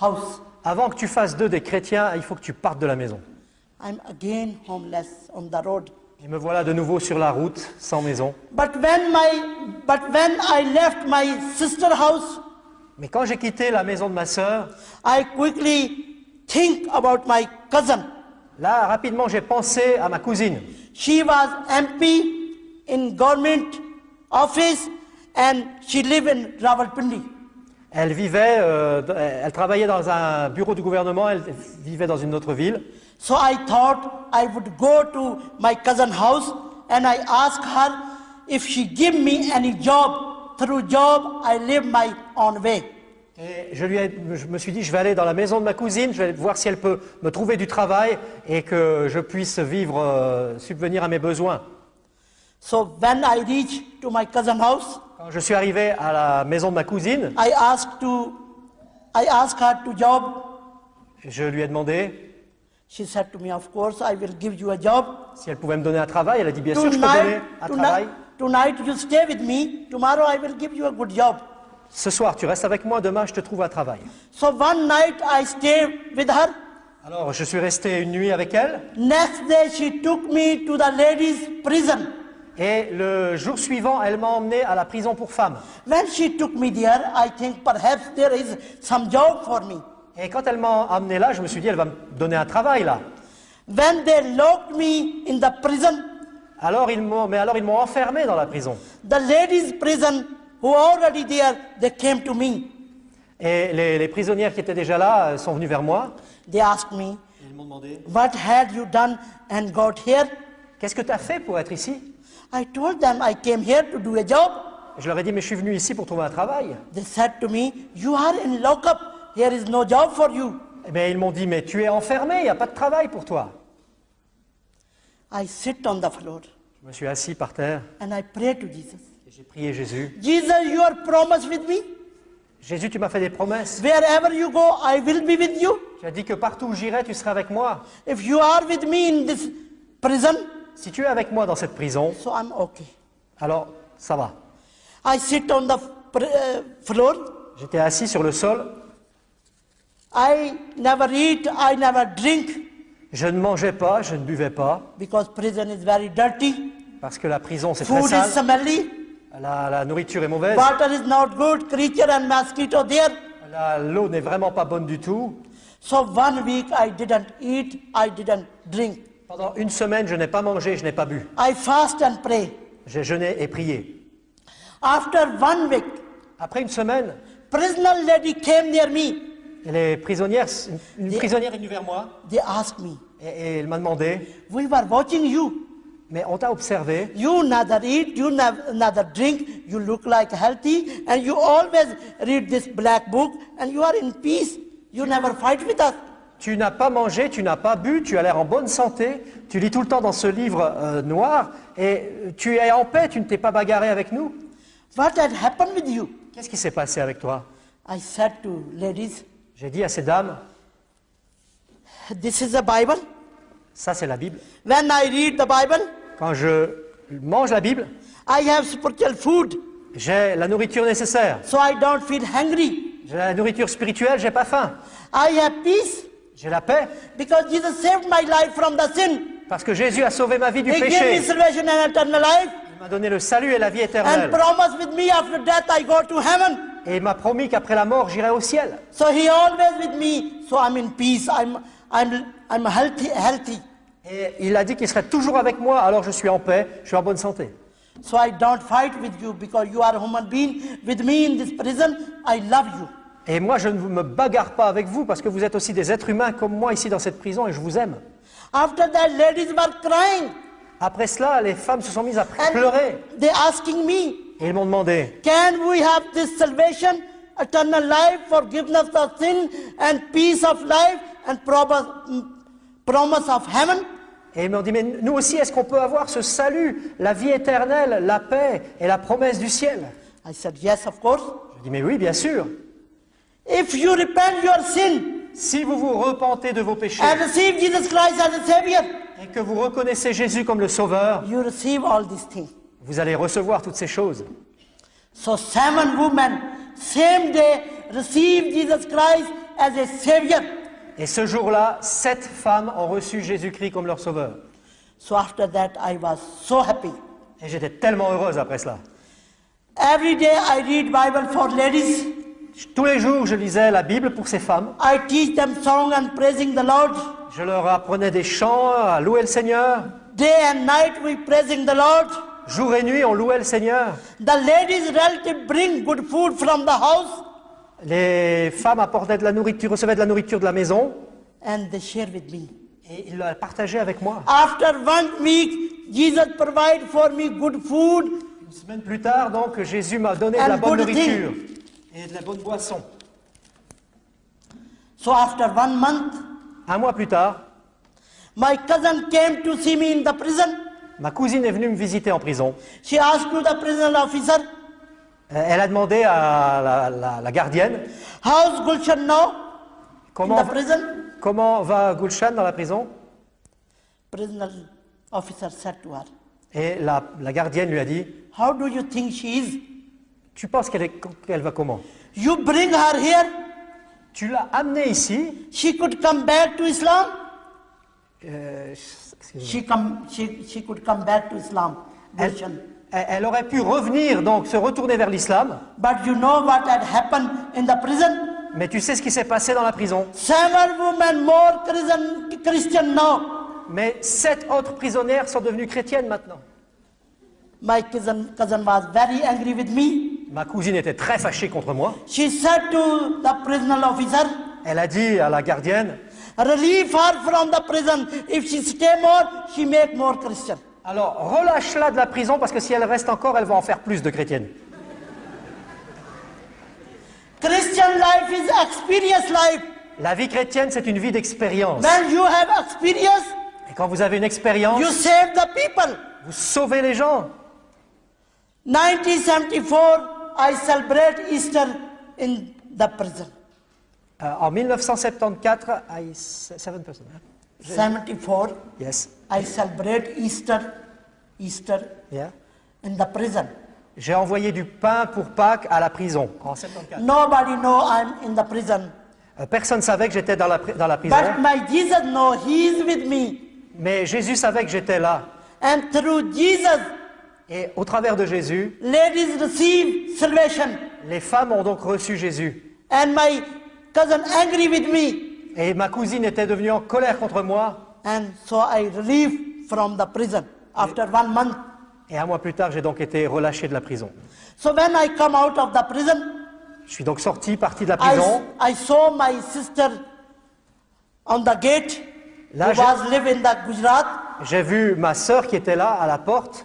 house. Avant que tu fasses d'eux des chrétiens, il faut que tu partes de la maison. I'm again homeless on the road. Et me voilà de nouveau sur la route, sans maison. But when my but when I left my sister house, Mais quand j'ai quitté la maison de ma sœur, I quickly think about my cousin. là, rapidement, j'ai pensé à ma cousine. She was MP in government office and she lived in Rawalpindi. Elle vivait, euh, elle travaillait dans un bureau du gouvernement, elle vivait dans une autre ville. So I thought I would go to my cousin house and I asked her if she give me any job. Through job, I live my own way. Et je, lui ai- je me suis dit, je vais aller dans la maison de ma cousine, je vais voir si elle peut me trouver du travail et que je puisse vivre, euh, subvenir à mes besoins. So when I reached to my cousin house, Quand je suis arrivé à la maison de ma cousine, I asked to, I asked her to job. je lui ai demandé She said to me, "Of course, I will give you a job. si elle pouvait me donner un travail. Elle a dit, bien sûr, je peux donner un travail. tonight you stay with me. Tomorrow I will give you a good job." Ce soir, tu restes avec moi, demain, je te trouve un travail. So one night I stayed with her. Alors, je suis resté une nuit avec elle. Next day she took me to the ladies' prison. Et le jour suivant, elle m'a emmené à la prison pour femmes. When she took me there, I think perhaps there is some job for me. Et quand elle m'a amené là, je me suis dit, elle va me donner un travail là. When they locked me in the prison, Alors ils m'ont, mais alors ils m'ont enfermé dans la prison. the ladies' prison who already there, they came to me. Et les, les prisonnières qui étaient déjà là euh, sont venues vers moi. They asked me, Ils m'ont demandé, What had you done and got here? qu'est-ce que tu as fait pour être ici? I told them I came here to do a job. Je leur ai dit, mais je suis venu ici pour trouver un travail. They said to me, You are in lockup. Here is no job for you. Eh bien, ils m'ont dit, mais tu es enfermé, il n'y a pas de travail pour toi. I sit on the floor Je me suis assis par terre and I pray to Jesus. et j'ai prié Jésus. Jesus, you are promised with me? Jésus, tu m'as fait des promesses. Wherever you go, I will be with you. Tu as dit que partout où j'irai, tu seras avec moi. If you are with me in this prison, Si tu es avec moi dans cette prison, so I'm okay. alors ça va. I sit on the uh, floor. J'étais assis sur le sol. I never eat, I never drink Je ne mangeais pas, je ne buvais pas, because prison is very dirty. parce que la prison c'est très Food is sale. smelly. La, la nourriture est mauvaise. Water is not good. Creature and mosquito there. La- L'eau n'est vraiment pas bonne du tout. So one week I didn't eat, I didn't drink. Pendant une semaine, je n'ai pas mangé, je n'ai pas bu. I fast and pray. J'ai jeûné et prié. After one week, Après une semaine, prisoner lady came near me. Les prisonnières, une, une prisonnière est venue vers moi They asked me, et, et elle m'a demandé, we were watching you. mais on t'a observé, You neither eat, you neither drink, you look like healthy, and you always read this black book, and you are in peace. You never fight with us. tu n'as pas mangé, tu n'as pas bu, tu as l'air en bonne santé, tu lis tout le temps dans ce livre euh, noir et euh, tu es en paix, tu ne t'es pas bagarré avec nous. What had happened with you? Qu'est-ce qui s'est passé avec toi? I said to ladies, J'ai dit à ces dames, this is the Bible. ça c'est la Bible. When I read the Bible, Quand je mange la Bible, I have spiritual food, j'ai la nourriture nécessaire. so I don't feel hungry. J'ai la nourriture spirituelle, j'ai pas faim. I have peace J'ai la paix because Jesus saved my life from the sin. parce que Jésus a sauvé ma vie du He gave me péché. salvation and eternal life, Il m'a donné le salut et la vie and éternelle. promised with me after death I go to heaven. Et il m'a promis qu'après la mort, j'irai au ciel. So he always with me. So I'm in peace. I'm I'm I'm healthy healthy. Et il a dit qu'il serait toujours avec moi, alors je suis en paix, je suis en bonne santé. So I don't fight with you because you are a human being. With me in this prison, I love you. Et moi, je ne me bagarre pas avec vous parce que vous êtes aussi des êtres humains comme moi ici dans cette prison et je vous aime. After that, ladies were crying. Après cela, les femmes se sont mises à pleurer. they asking me, ils m'ont demandé, can we have this salvation, eternal life, forgiveness of sin, and peace of life, and promise, of heaven? et ils m'ont dit, mais nous aussi, est-ce qu'on peut avoir ce salut, la vie éternelle, la paix et la promesse du ciel? I said, yes, of course. Je dis, mais oui, bien sûr. If you repent your sin Si vous vous repentez de vos péchés and receive Jesus Christ as a Savior, et que vous reconnaissez Jésus comme le Sauveur, you receive all these things. Vous allez recevoir toutes ces choses. So seven women, same day, received Jesus Christ as a Savior. Et ce jour-là, sept femmes ont reçu Jésus-Christ comme leur Sauveur. So after that, I was so happy. Et j'étais tellement heureuse après cela. Every day I read Bible for ladies. Tous les jours, je lisais la Bible pour ces femmes. I teach them song and praising the Lord. Je leur apprenais des chants à louer le Seigneur. Day and night we praising the Lord. Jour et nuit, on louait le Seigneur. The ladies relative bring good food from the house Les femmes apportaient de la nourriture, recevaient de la nourriture de la maison and they share with me. et ils la partageaient avec moi. After one week, Jesus provide for me good food Une semaine plus tard, donc, Jésus m'a donné de la bonne nourriture et de la bonne boisson. So after one month, Un mois plus tard, my cousin came to see me in the prison. Ma cousine est venue me visiter en prison. She asked to the prison officer, Euh, Elle a demandé à la, la- la gardienne how's Gulshan now? In comment, the prison? comment va Gulshan dans la prison? Prisoner officer said to her, Et la, la gardienne lui a dit how do you think she is? Tu penses qu'elle qu'elle va comment? You bring her here, Tu l'as amenée ici? she could come back to Islam? euh. She, come, she, she could come back to Islam, elle, elle- aurait pu revenir, donc se retourner vers l'islam. But you know what had happened in the prison? Mais tu sais ce qui s'est passé dans la prison? Seven women more Christian, Christian now. Mais sept autres prisonnières sont devenues chrétiennes maintenant. My cousin, cousin was very angry with me. Ma cousine était très fâchée contre moi. She said to the prisoner officer, Elle a dit à la gardienne relieve her from the prison. If she stay more, she make more Christian. Alors relâche-la de la prison parce que si elle reste encore, elle va en faire plus de chrétiennes. Christian life is experience life. La vie chrétienne, c'est une vie d'expérience. When you have experience, Et quand vous avez une expérience, you save the people. vous sauvez les gens. 1974, I celebrate Easter in the prison. Euh, en 1974, I, seven person, hein? 74, Yes. I celebrate Easter, Easter Yeah. in the prison. J'ai envoyé du pain pour Pâques à la prison en 74. Nobody know I'm in the prison. Euh, Personne ne savait que j'étais dans la, dans la prison, But my Jesus know He is with me. mais Jésus savait que j'étais là. And through Jesus, Et au travers de Jésus, ladies receive salvation. les femmes ont donc reçu Jésus. And my cousin angry with me. Et ma cousine était devenue en colère contre moi. And so I relieved from the prison after one month. Et un mois plus tard, j'ai donc été relâché de la prison. So when I come out of the prison, Je suis donc sorti, parti de la prison. I, I saw my sister on the gate Là, who j'ai- was live in the Gujarat. J'ai vu ma sœur qui était là à la porte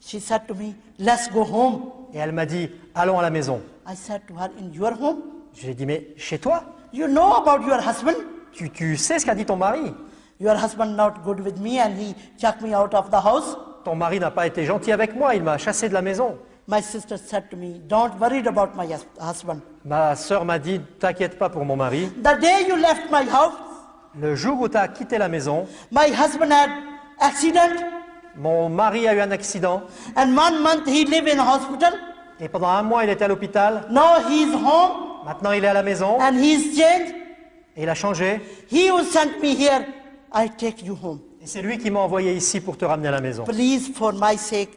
She said to me, let's go home. et elle m'a dit Allons à la maison. I said to her, in your home? J'ai dit Mais chez toi You know about your husband? tu, tu sais ce qu'a dit ton mari? Your husband not good with me and he chucked me out of the house? Ton mari n'a pas été gentil avec moi, il m'a chassé de la maison. My sister said to me, don't worry about my hus- husband. Ma sœur m'a dit T'inquiète pas pour mon mari. The day you left my house, Le jour où tu as quitté la maison, my husband had accident mon mari a eu un accident and one month he lived in hospital. et pendant un mois il était à l'hôpital. Now he is home Maintenant il est à la maison and he is changed. et il a changé. He who sent me here, I take you home. Et c'est lui qui m'a envoyé ici pour te ramener à la maison. Please, for my sake,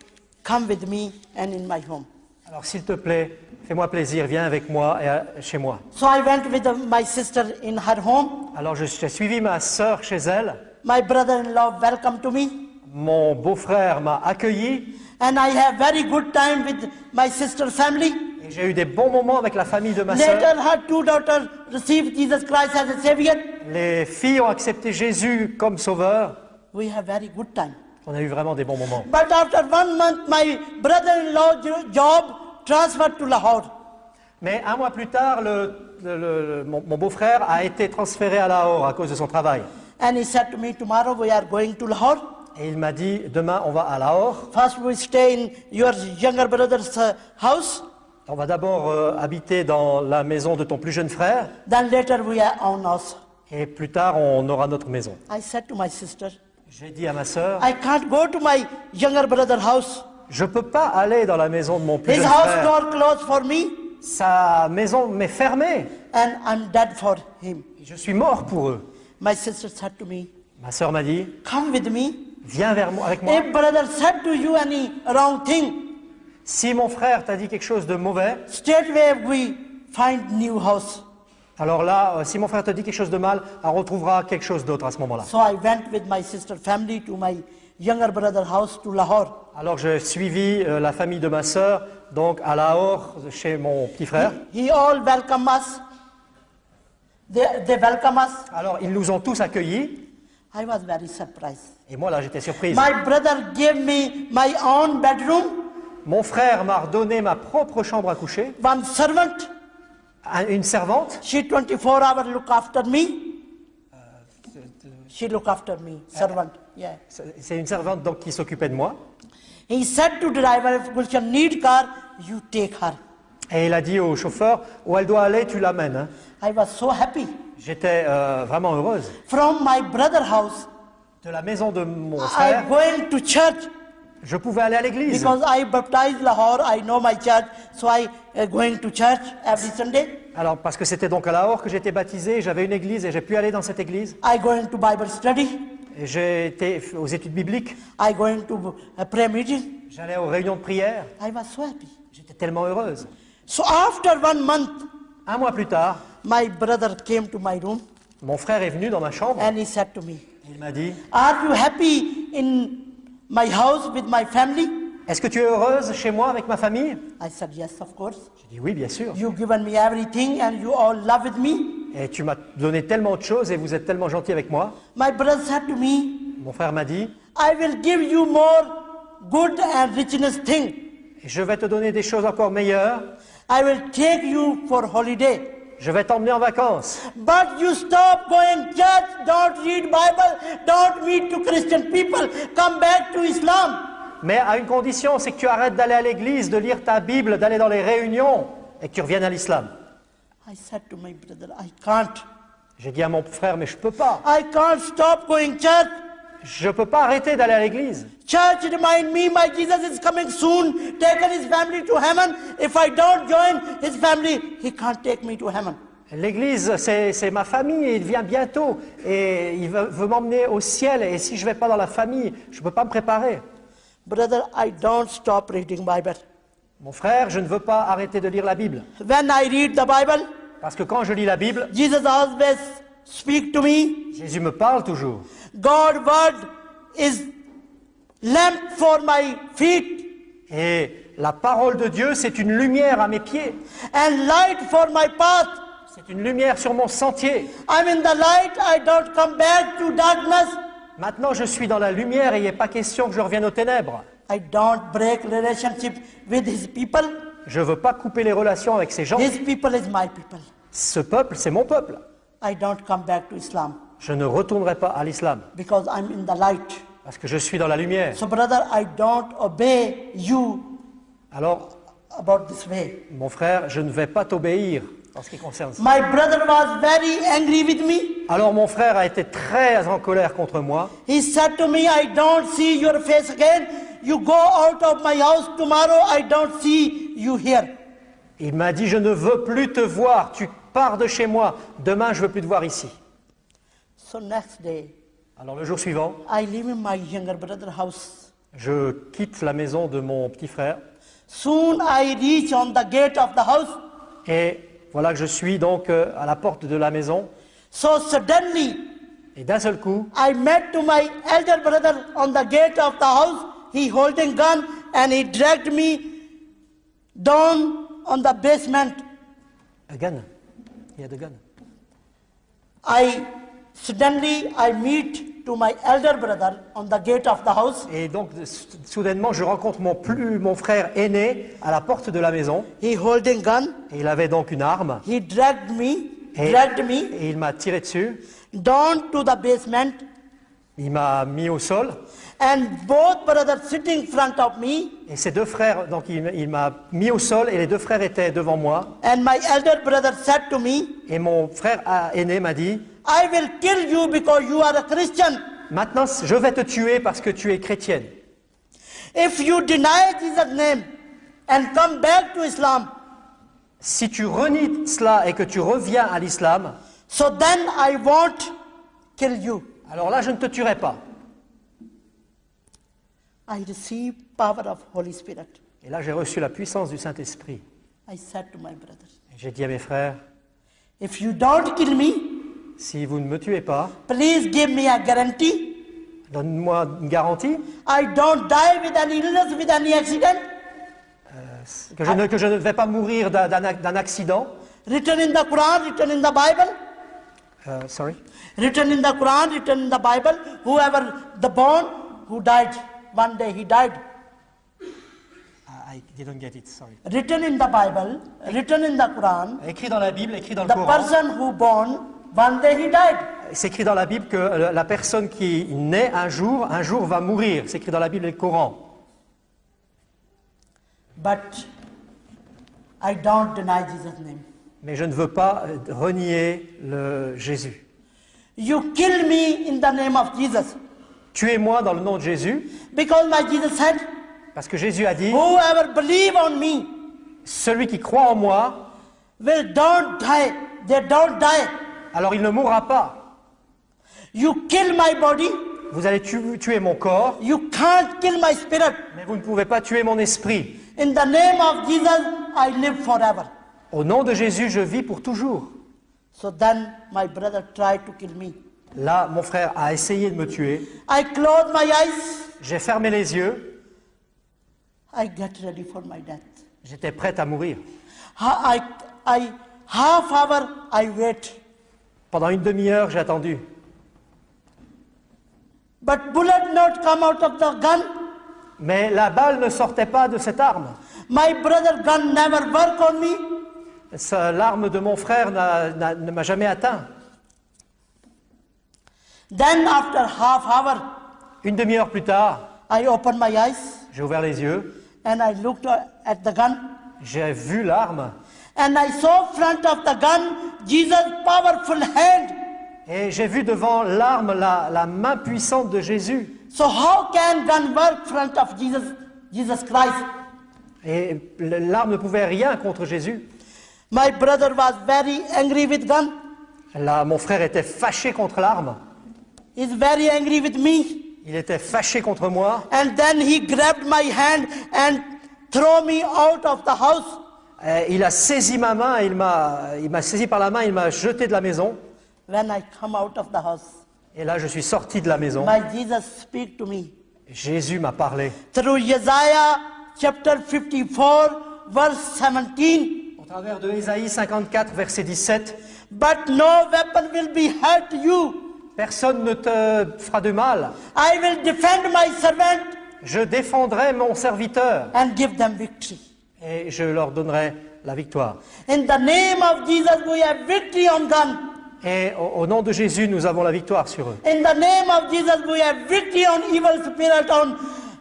come with me and in my home. Alors s'il te plaît, fais-moi plaisir, viens avec moi et à- chez moi. So I went with uh, my sister in her home. Alors je- j'ai suivi ma sœur chez elle. My brother-in-law welcomed to me. Mon beau-frère m'a accueilli And I have very good time with my sister's family. J'ai eu des bons moments avec la famille de ma sœur. Later, her two daughters received Jesus Christ as a Savior. Les filles ont accepté Jésus comme sauveur. We have very good time. On a eu vraiment des bons moments. But after one month, my brother-in-law jo- job transferred to Lahore. Mais un mois plus tard, le- le- le- mon, mon beau-frère a été transféré à Lahore à cause de son travail. And he said to me, tomorrow we are going to Lahore. Et il m'a dit, demain on va à Lahore. First we stay in your younger brother's uh, house. On va d'abord euh, habiter dans la maison de ton plus jeune frère. Then later we are on us. Et plus tard, on aura notre maison. I said to my sister, J'ai dit à ma sœur, I can't go to my younger brother's house. je peux pas aller dans la maison de mon plus His jeune house frère. door closed for me Sa maison m'est fermée. and I'm dead for him. Je suis mort pour eux. My sister said to me, Ma sœur m'a dit, come with me. viens vers moi, avec moi. If brother said to you any wrong thing, Si mon frère t'a dit quelque chose de mauvais, we find new house. alors là, euh, si mon frère te dit quelque chose de mal, on retrouvera quelque chose d'autre à ce moment-là. So I went with my sister family to my younger brother house to Lahore. Alors j'ai suivi euh, la famille de ma sœur, donc à Lahore, chez mon petit frère. He all welcome us. They, they welcome us. Alors ils nous ont tous accueillis, I was very surprised. et moi là j'étais surprise. My brother gave me my own bedroom, Mon frère m'a redonné ma propre chambre à coucher, one servant? un- une servante. She 24 hours look after me? She look after me, servant. Yeah. C'est une servante donc qui s'occupait de moi. He said to driver, if Gulshan need car, you take her. Et il a dit au chauffeur, où elle doit aller, tu l'amènes. hein. I was so happy. J'étais euh, vraiment heureuse. From my brother house, De la maison de mon I frère, going to church je pouvais aller à l'église. because I baptized Lahore. I know my church, so I uh, going to church every Sunday. Alors, parce que c'était donc à Lahore que j'étais baptisé, j'avais une église et j'ai pu aller dans cette église. I going to Bible study. J'ai été aux études bibliques, I going to a prayer meeting. j'allais aux réunions de prière. I was so happy. J'étais tellement heureuse. So after one month, Un mois plus tard, my brother came to my room mon frère est venu dans ma chambre and he said to me, il m'a dit Are you happy in my house with my family? Est-ce que tu es heureuse chez moi avec ma famille? I said, Yes, of course. J'ai dit Oui, bien sûr. Given me everything and you all love with me. Et tu m'as donné tellement de choses et vous êtes tellement gentil avec moi. My brother said to me, Mon frère m'a dit I will give you more good and richness thing. Je vais te donner des choses encore meilleures. I will take you for holiday. Je vais t'emmener en vacances. But you stop going church, don't read Bible, don't meet to Christian people, come back to Islam. Mais à une condition, c'est que tu arrêtes d'aller à l'église, de lire ta Bible, d'aller dans les réunions et que tu reviennes à l'islam. I said to my brother, I can't. J'ai dit à mon frère, mais je peux pas. I can't stop going church. Je peux pas arrêter d'aller à l'église. Church remind me my Jesus is coming soon, taking his family to heaven. If I don't join his family, he can't take me to heaven. L'église, c'est ma famille et il vient bientôt et il veut, veut m'emmener au ciel. Et si je vais pas dans la famille, je peux pas me préparer. Brother, I don't stop reading Bible. Mon frère, je ne veux pas arrêter de lire la Bible. When I read the Bible, Parce que quand je lis la Bible, Jesus always speak to me. Jésus me parle toujours. Word is lamp for my feet Et la parole de Dieu, c'est une lumière à mes pieds. and light for my path. C'est une lumière sur mon sentier. I'm in the light, I don't come back to darkness. Maintenant, je suis dans la lumière et il n'est pas question que je revienne aux ténèbres. I don't break relationship with his people. Je ne veux pas couper les relations avec ces gens. His people is my people. Ce peuple, c'est mon peuple. I don't come back to Islam Je ne retournerai pas à l'islam because I'm in the light. parce que je suis dans la lumière. So, brother, I don't obey you Alors, about this way. mon frère, je ne vais pas t'obéir en ce qui concerne ça. My brother was very angry with me. Alors, mon frère a été très en colère contre moi. He said to me, I don't see your face again. You go out of my house tomorrow. I don't see you here. Il m'a dit, je ne veux plus te voir. Tu pars de chez moi. Demain, je veux plus te voir ici. So next day, Alors, le jour suivant, I live in my younger house. je quitte la maison de mon petit frère. Soon I reach on the gate of the house. Et voilà que je suis donc euh, à la porte de la maison. So suddenly Et d'un seul coup, I met to my elder brother on the gate of the house. He holding gun and he dragged me down on the basement. a gun. I suddenly I meet to my elder brother on the gate of the house. Et donc, soudainement, je rencontre mon, plus, mon frère aîné à la porte de la maison. He holding gun. Et il avait donc une arme. He dragged me, Et, dragged me et il m'a tiré dessus. down to the basement, Il m'a mis au sol. And both brothers sitting front of me, Et ses deux frères, donc il, il m'a mis au sol et les deux frères étaient devant moi. and my elder brother said to me, Et mon frère aîné m'a dit, I will kill you because you are a Christian. maintenant je vais te tuer parce que tu es chrétienne. If you deny Jesus' name and come back to Islam, Si tu renies cela et que tu reviens à l'islam, so then I won't kill you. alors là je ne te tuerai pas. I receive power of Holy Spirit. Et là j'ai reçu la puissance du Saint-Esprit. I said to my brothers, J'ai dit à mes frères, if you don't kill me, si vous ne me tuez pas, please give me a guarantee. donne-moi une garantie I don't die with any illness, with any accident. que je ne, que je ne vais pas mourir d'un- d'un ac- d'un accident. Written in the Quran, written in the Bible. Euh, sorry. Written in the Quran, written in the Bible. Whoever the born who died, one day he died. Ah, I didn't get it, sorry. Written in the Bible, written in the Quran, Écrit dans la Bible, écrit dans le the Coran. person who born, one day he died. C'est écrit dans la Bible que la personne qui naît un jour, un jour va mourir. C'est écrit dans la Bible et le Coran. But I don't deny Jesus' name. Mais je ne veux pas euh, renier le Jésus. You kill me in the name of Jesus. Tuez-moi dans le nom de Jésus, Because my Jesus said, parce que Jésus a dit, whoever believe on me celui qui croit en moi, will don't die. They don't die. alors il ne mourra pas. You kill my body. Vous allez tu- tuer mon corps, You can't kill my spirit. mais vous ne pouvez pas tuer mon esprit. In the name of Jesus, I live forever. Au nom de Jésus, je vis pour toujours. So then my brother tried to kill me. Là, mon frère a essayé de me tuer. I closed my eyes. J'ai fermé les yeux. I get ready for my death. J'étais prête à mourir. Ha- I, I, half hour I wait. Pendant une demi-heure, j'ai attendu. But bullet not come out of the gun. Mais la balle ne sortait pas de cette arme. My brother gun never work on me. Ça, L'arme de mon frère ne m'a jamais atteint. Then after half hour, Une demi-heure plus tard, I opened my eyes j'ai ouvert les yeux, and I looked at the gun j'ai vu l'arme and I saw front of the gun Jesus' powerful hand. et j'ai vu devant l'arme la, la main puissante de Jésus. So how can gun work front of Jesus, Jesus Christ? Et l'arme ne pouvait rien contre Jésus. My brother was very angry with gun. Là, mon frère était fâché contre l'arme. He's very angry with me. Il était fâché contre moi. And then he grabbed my hand and throw me out of the house. Et il a saisi ma main, il m'a, il m'a saisi par la main, il m'a jeté de la maison. When I come out of the house, Et là, je suis sorti de la maison. my Jesus speak to me Jésus m'a parlé. through Isaiah chapter 54 verse 17. Au travers de Ésaïe 54, verset 17, But no weapon will be hurt you. Personne ne te fera de mal. I will defend my servant Je défendrai mon serviteur and give them victory. et je leur donnerai la victoire. In the name of Jesus, we have victory on gun. Et au, au nom de Jésus, nous avons la victoire sur eux. In the name of Jesus, we have victory on evil spirit, on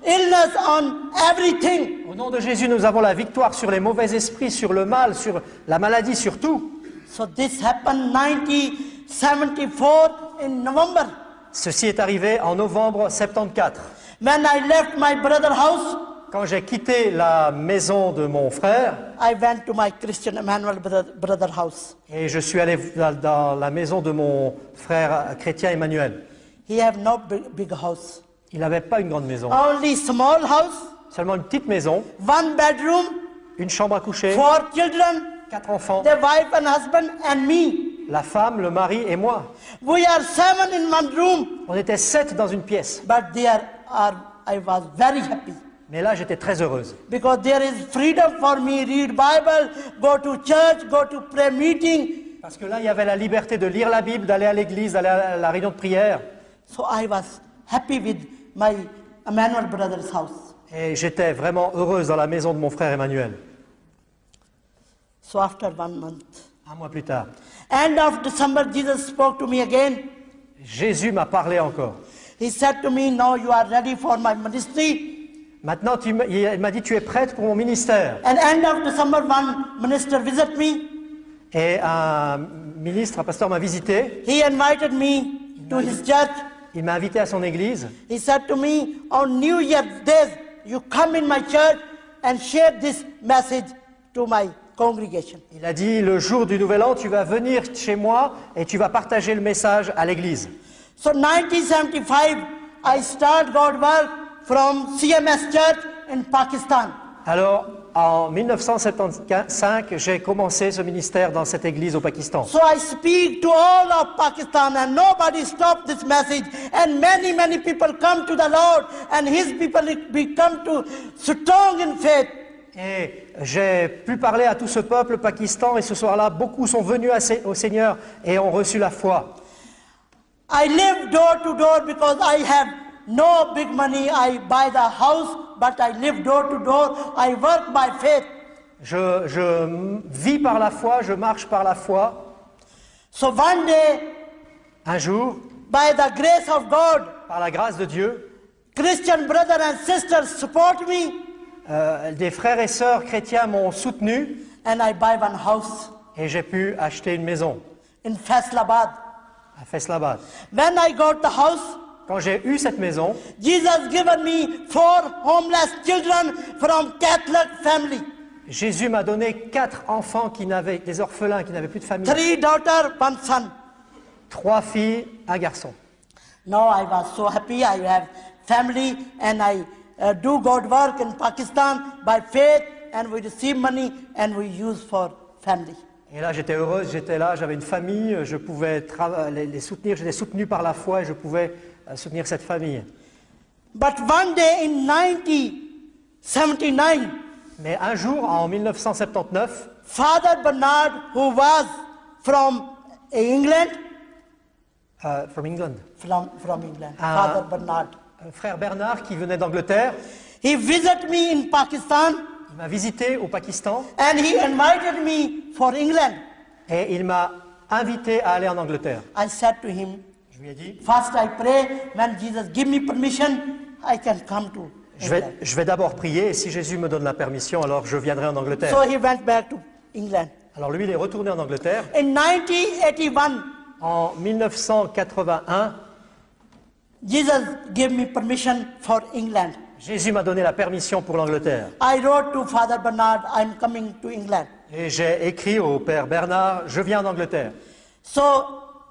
illness, on everything. Au nom de Jésus, nous avons la victoire sur les mauvais esprits, sur le mal, sur la maladie, sur tout. So this happened 1974 in November. Ceci est arrivé en novembre 74. When I left my brother house, Quand j'ai quitté la maison de mon frère I went to my Christian Emmanuel brother, house. et je suis allé dans- la maison de mon frère chrétien Emmanuel, He have no big, big house, il n'avait pas une grande maison, only small house, seulement une petite maison, one bedroom, une chambre à coucher, four children, quatre enfants, their wife and husband, and me. La femme, le mari et moi. We are seven in one room, On était sept dans une pièce. but there are. I was very happy Mais là, j'étais très heureuse. because there is freedom for me. Read Bible, go to church, go to prayer meeting. Parce que là, il y avait la liberté de lire la Bible, d'aller à l'église, d'aller à la réunion de prière. So I was happy with my Emmanuel brother's house. Et j'étais vraiment heureuse dans la maison de mon frère Emmanuel. So after one month, Un mois plus tard, end of December, Jesus spoke to me again. Jésus m'a parlé encore. He said to me, Now you are ready for my ministry. Maintenant, tu il m'a dit, tu es prête pour mon ministère. And end of December, one minister visit me. Et un ministre, un pasteur m'a visité. He invited me to his church. Il m'a invité à son église. He said to me, on New Year's Day, you come in my church and share this message to my congregation. Il a dit, le jour du Nouvel An, tu vas venir chez moi et tu vas partager le message à l'église. So 1975, I start God work from CMS Church in Pakistan. Alors, en 1975, j'ai commencé ce ministère dans cette église au Pakistan. So I speak to all of Pakistan and nobody stopped this message and many, many people come to the Lord and his people become to strong in faith. Et j'ai pu parler à tout ce peuple Pakistan et ce soir-là, beaucoup sont venus au Seigneur et ont reçu la foi. I live door to door because I have no big money. I buy the house, but I live door to door. I work by faith. Je, je vis par la foi, je marche par la foi. So one day, Un jour, by the grace of God, par la grâce de Dieu, Christian brothers and sisters support me, euh, des frères et sœurs chrétiens m'ont soutenu and I buy one house et j'ai pu acheter une maison in Faisalabad. à Faisalabad. When I got the house, Quand j'ai eu cette maison, Jesus given me four homeless children from Catholic family. Jésus m'a donné quatre enfants qui n'avaient, des orphelins qui n'avaient plus de famille. Three daughter, one son. Trois filles, un garçon. Now I was so happy. I have family and I uh, do God work in Pakistan by faith and we receive money and we use for family. Et là, j'étais heureuse, j'étais là, j'avais une famille, je pouvais les, les soutenir, j'étais soutenu par la foi et je pouvais euh, soutenir cette famille. But one day in 1979, Mais un jour, en 1979, Father Bernard, who was from England, euh, from England, from, from England, Ah. Father Bernard, frère Bernard qui venait d'Angleterre, he visited me in Pakistan il m'a visité au Pakistan and he invited me for England. et il m'a invité à aller en Angleterre. I said to him, Je lui ai dit, First, I pray when Jesus give me permission, I can come to je vais, England. je vais d'abord prier et si Jésus me donne la permission, alors je viendrai en Angleterre. So he went back to England. Alors lui, il est retourné en Angleterre. In 1981, En 1981, Jesus gave me permission for England. Jésus m'a donné la permission pour l'Angleterre. I wrote to Father Bernard, I'm coming to England. Et j'ai écrit au père Bernard, je viens en Angleterre. So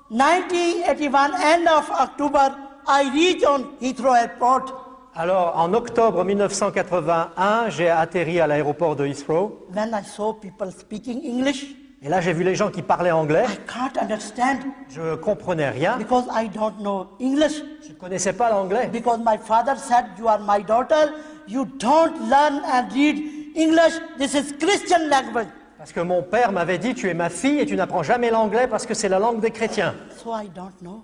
1981, end of October, I reached on Heathrow Airport. Alors, en octobre 1981, j'ai atterri à l'aéroport de Heathrow. When I saw people speaking English, Et là, j'ai vu les gens qui parlaient anglais. I can't understand Je ne comprenais rien. because I don't know English. Je ne connaissais pas l'anglais. Because my father said, You are my daughter, you don't learn and read English, this is Christian language. Parce que mon père m'avait dit, tu es ma fille et tu n'apprends jamais l'anglais parce que c'est la langue des chrétiens. So I don't know.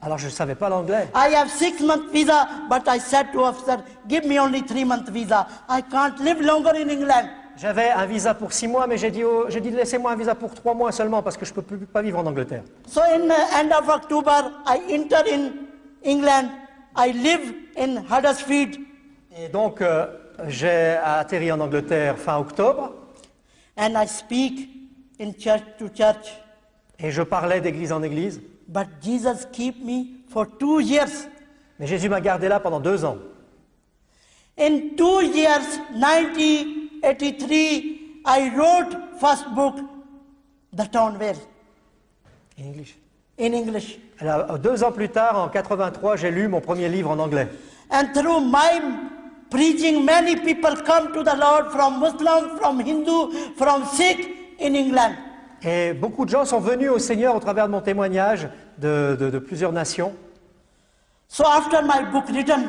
Alors, je ne savais pas l'anglais. I have six month visa, but I said to officer, give me only three month visa. I can't live longer in England. J'avais un visa pour six mois, mais j'ai dit, j'ai dit laissez-moi un visa pour trois mois seulement parce que je ne peux plus, pas vivre en Angleterre. So in the end of October, I enter in England. I live in Huddersfield Et donc, euh, j'ai atterri en Angleterre fin octobre and I speak in church to church. et je parlais d'église en église. But Jesus keep me for two years. Mais Jésus m'a gardé là pendant deux ans. In two years, 1983, I wrote first book, The Town Where, In English. in English. Alors, deux ans plus tard, en 83, j'ai lu mon premier livre en anglais. And through my preaching, many people come to the Lord from Muslim, from Hindu, from Sikh in England. Et beaucoup de gens sont venus au Seigneur au travers de mon témoignage de, de- de plusieurs nations. So after my book written,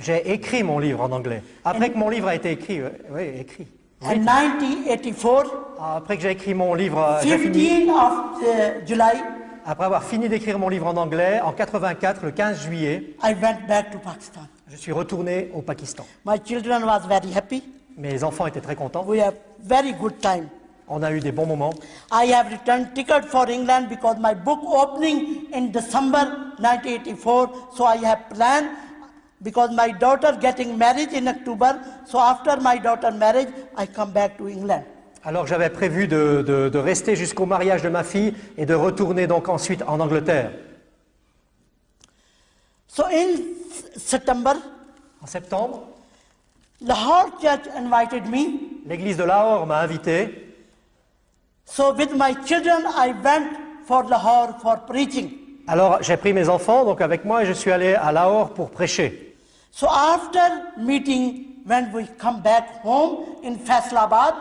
J'ai écrit mon livre en anglais. Après que mon livre a été écrit, euh, oui, écrit. in 1984, Après que j'ai écrit mon livre, euh, j'ai fini. 15 of uh, July, Après avoir fini d'écrire mon livre en anglais, en 84, le 15 juillet, I went back to Pakistan. je suis retourné au Pakistan. My children was very happy. Mes enfants étaient très contents. We have very good time. On a eu des bons moments. I have returned ticket for England because my book opening in December 1984. So I have planned because my daughter getting married in October. So after my daughter marriage, I come back to England. Alors j'avais prévu de, de- de rester jusqu'au mariage de ma fille et de retourner donc ensuite en Angleterre. So in September, En septembre, Lahore Church invited me. l'église de Lahore m'a invité. So with my children, I went for Lahore for preaching. Alors j'ai pris mes enfants donc avec moi et je suis allé à Lahore pour prêcher. So after meeting, when we come back home in Faisalabad,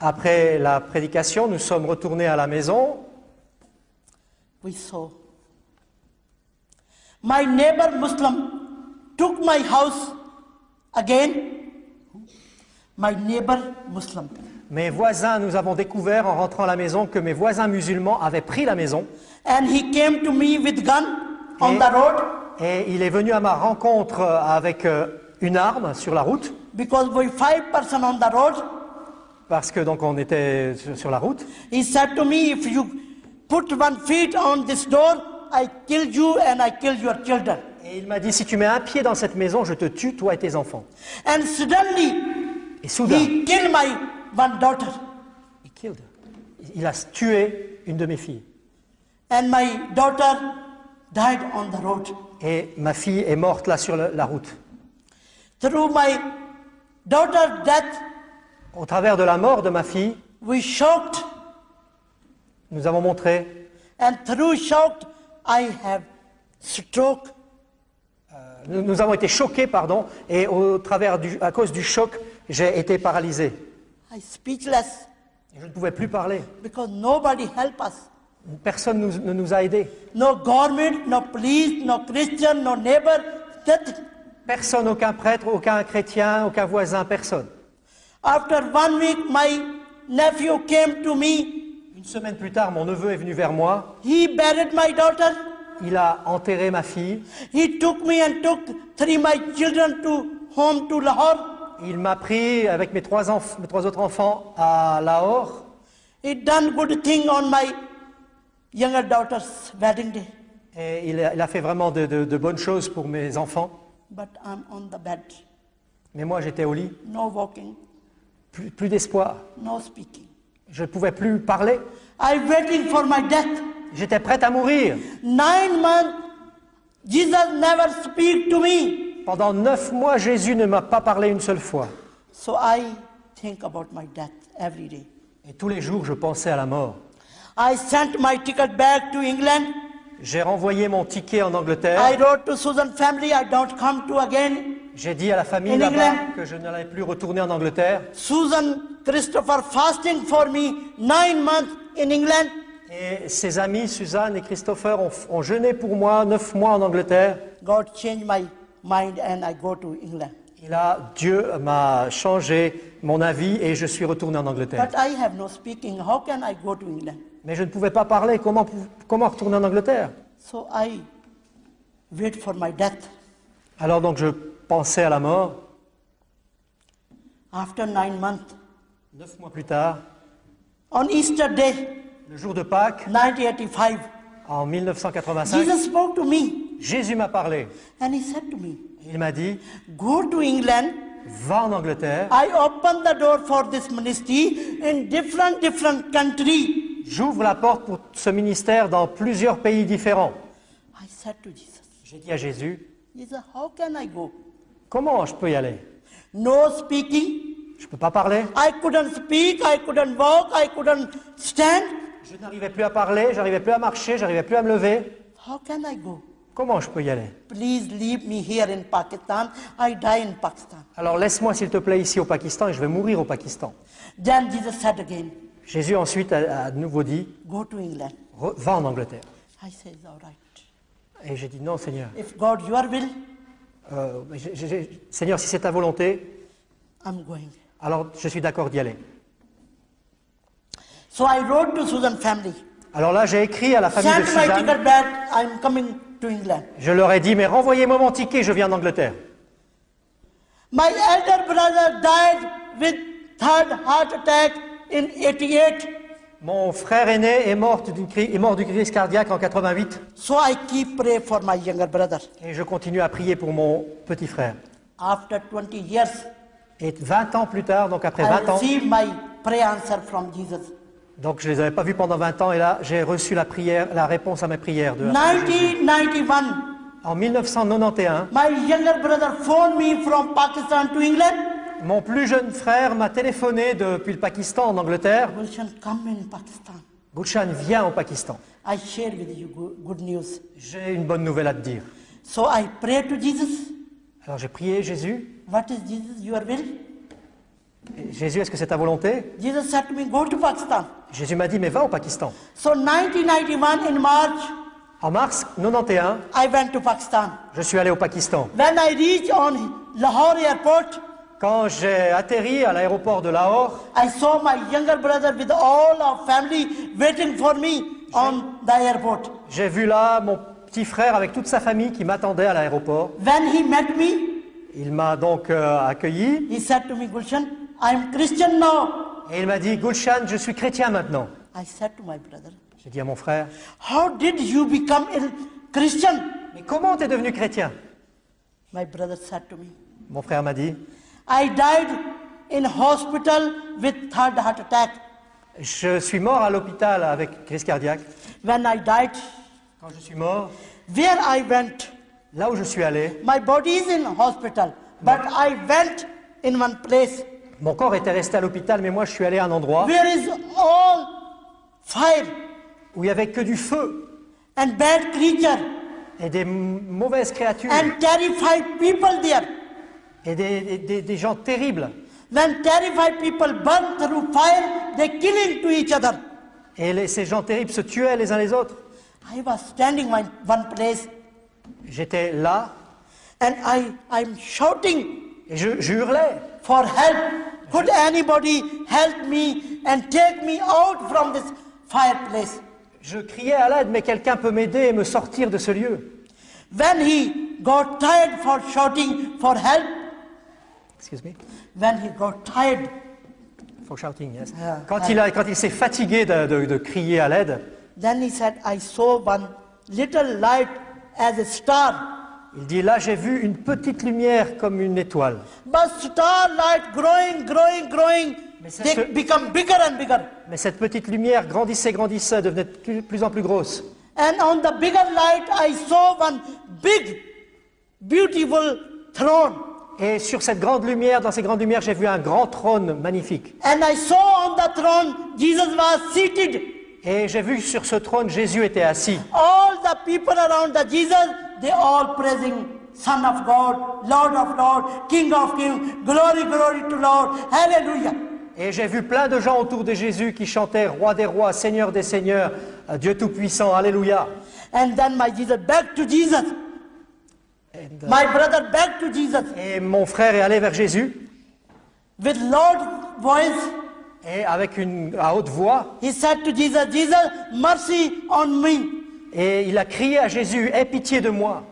Après la prédication, nous sommes retournés à la maison. we saw. My neighbor Muslim took my house again. My neighbor Muslim. Mes voisins, nous avons découvert en rentrant à la maison que mes voisins musulmans avaient pris la maison And he came to me with gun on Et- the road et il est venu à ma rencontre euh, avec euh, une arme sur la route because we five person on the road. parce que donc on était sur- sur la route. He said to me, if you put one feet on this door, I kill you and I kill your children. Et il m'a dit si tu mets un pied dans cette maison, je te tue toi et tes enfants. And suddenly, Et soudain, he killed my one daughter. he killed. il a tué une de mes filles. And my daughter died on the road. Et ma fille est morte là sur la route. Through my daughter's death, Au travers de la mort de ma fille, we shocked, nous avons montré, and through shocked, I have stroke. nous, nous avons été choqués, pardon, et au travers du, à cause du choc, j'ai été paralysé. I speechless Je ne pouvais plus parler. because nobody help us. Personne nous- ne nous a aidés. No government, no police, no Christian, no neighbor. Personne, aucun prêtre, aucun chrétien, aucun voisin, personne. After one week, my nephew came to me. Une semaine plus tard, mon neveu est venu vers moi. He buried my daughter. Il a enterré ma fille. He took me and took three my children to home to Lahore. Il m'a pris avec mes trois, mes trois autres enfants à Lahore. He done good thing on my younger daughter's wedding day. Et il a, il a fait vraiment de, de- de bonnes choses pour mes enfants. But I'm on the bed. Mais moi, j'étais au lit. No walking, Plus, plus d'espoir. no speaking. Je ne pouvais plus parler. I'm waiting for my death. J'étais prête à mourir. Nine months, Jesus never speak to me. Pendant neuf mois, Jésus ne m'a pas parlé une seule fois. So I think about my death every day. Et tous les jours, je pensais à la mort. I sent my ticket back to England. J'ai renvoyé mon ticket en I Angleterre. wrote to Susan family, I don't come to again. J'ai dit à la famille là-bas que je n'allais plus retourner en Angleterre. Susan Christopher fasting for me nine months in England. Et ses amis, Suzanne et Christopher, ont, ont jeûné pour moi neuf mois en Angleterre. God changed my mind and I go to England. Et là, Dieu m'a changé mon avis et je suis retourné en Angleterre. But I have no speaking. How can I go to England? Mais je ne pouvais pas parler. Comment, comment retourner en Angleterre? So I wait for my death. Alors donc je pensais à la mort. After nine months, Neuf mois plus tard, on Easter Day, le jour de Pâques, 1985, en 1985, Jesus spoke to me Jésus m'a parlé. and he said to me, Il m'a dit, Go to England. va en Angleterre, I open the door for this ministry in different different country. J'ouvre la porte pour ce ministère dans plusieurs pays différents. J'ai dit à Jésus, comment je peux y aller? No speaking. Je ne peux pas parler. I couldn't speak. I couldn't walk. I couldn't stand. Je n'arrivais plus à parler, j'arrivais plus à marcher, j'arrivais plus à me lever. How can I go? Comment je peux y aller? Please leave me here in Pakistan. I die in Pakistan. Alors laisse-moi s'il te plaît ici au Pakistan et je vais mourir au Pakistan. Then Jesus said again, Jésus ensuite a, de nouveau dit, Go to England. Re- va en Angleterre. I said, All right. Et j'ai dit, non Seigneur. If God, your will, Euh, j'ai- j'ai- Seigneur, si c'est ta volonté, I'm going. alors je suis d'accord d'y aller. So I wrote to Susan family. Alors là, j'ai écrit à la famille de Send my Suzanne. ticket back. I'm coming to England. Je leur ai dit, mais renvoyez-moi mon ticket, je viens d'Angleterre. My elder brother died with third heart attack in 88. Mon frère aîné est mort, d'une est mort du crise cardiaque en 88 So I keep pray for my younger brother. et je continue à prier pour mon petit frère. After 20 years, Et 20 ans plus tard, donc après I 20 ans, received my prayer answer from Jesus. donc je les avais pas vus pendant 20 ans et là j'ai reçu la prière, la réponse à mes prières. De, 1991, en 1991, my younger brother phoned me from Pakistan to England. Mon plus jeune frère m'a téléphoné depuis le Pakistan en Angleterre. Gulshan, come in Pakistan. Gulshan vient au Pakistan. I share with you go- good news. J'ai une bonne nouvelle à te dire. So I pray to Jesus. Alors j'ai prié Jésus. What is Jesus, your will? Jésus, est-ce que c'est ta volonté? Jesus said to me, go to Pakistan. Jésus m'a dit, mais va au Pakistan. So 1991 in March, En mars 91, I went to Pakistan. je suis allé au Pakistan. When I reached on Lahore airport, Quand j'ai atterri à l'aéroport de Lahore, I saw my younger brother with all our family waiting for me on the airport. j'ai vu là mon petit frère avec toute sa famille qui m'attendait à l'aéroport. When he met me, Il m'a donc euh, accueilli he said to me, Gulshan, I'm Christian now. et il m'a dit, Gulshan, je suis chrétien maintenant. I said to my brother, J'ai dit à mon frère, How did you become a Christian? mais comment t'es devenu chrétien? My brother said to me, Mon frère m'a dit, I died in hospital with third heart attack. je suis mort à l'hôpital avec crise cardiaque. When I died, Quand je suis mort, where I went, là où je suis allé, my body is in hospital, but I went in one place mon corps était resté à l'hôpital, mais moi je suis allé à un endroit where is all fire où il n'y avait que du feu and bad creature et des mauvaises créatures and terrified people there? Et des, des- des- gens terribles. When terrified people burn through fire, they killing to each other. Et les- ces gens terribles se tuaient les uns les autres. I was standing in one place J'étais là and I, I'm shouting et je, je hurlais. for help. Could anybody help me and take me out from this fireplace? Je criais à l'aide, mais quelqu'un peut m'aider et me sortir de ce lieu. When he got tired for shouting for help, Excuse me. when he got tired, For shouting, yes. Ah, Quand ah. il, a- quand il s'est fatigué de, de- de crier à l'aide, then he said, I saw one little light as a star. il dit là j'ai vu une petite lumière comme une étoile. But starlight growing, growing, growing, Mais they ce- become bigger and bigger. Mais cette petite lumière grandissait, grandissait, devenait de plus, plus en plus grosse. And on the bigger light, I saw one big, beautiful throne. Et sur cette grande lumière, dans ces grandes lumières, j'ai vu un grand trône magnifique. And I saw on the throne, Jesus was seated. Et j'ai vu sur ce trône, Jésus était assis. All the people around the Jesus, they all praising Son of God, Lord of Lord, King of Kings, glory, glory to Lord, hallelujah. Et j'ai vu plein de gens autour de Jésus qui chantaient Roi des rois, Seigneur des seigneurs, euh, Dieu tout-puissant, Alléluia. And then my Jesus back to Jesus. My brother back to Jesus Et mon frère est allé vers Jésus with loud voice. et avec une à haute voix, He said to Jesus, Jesus, mercy on me et il a crié à Jésus Aie pitié de moi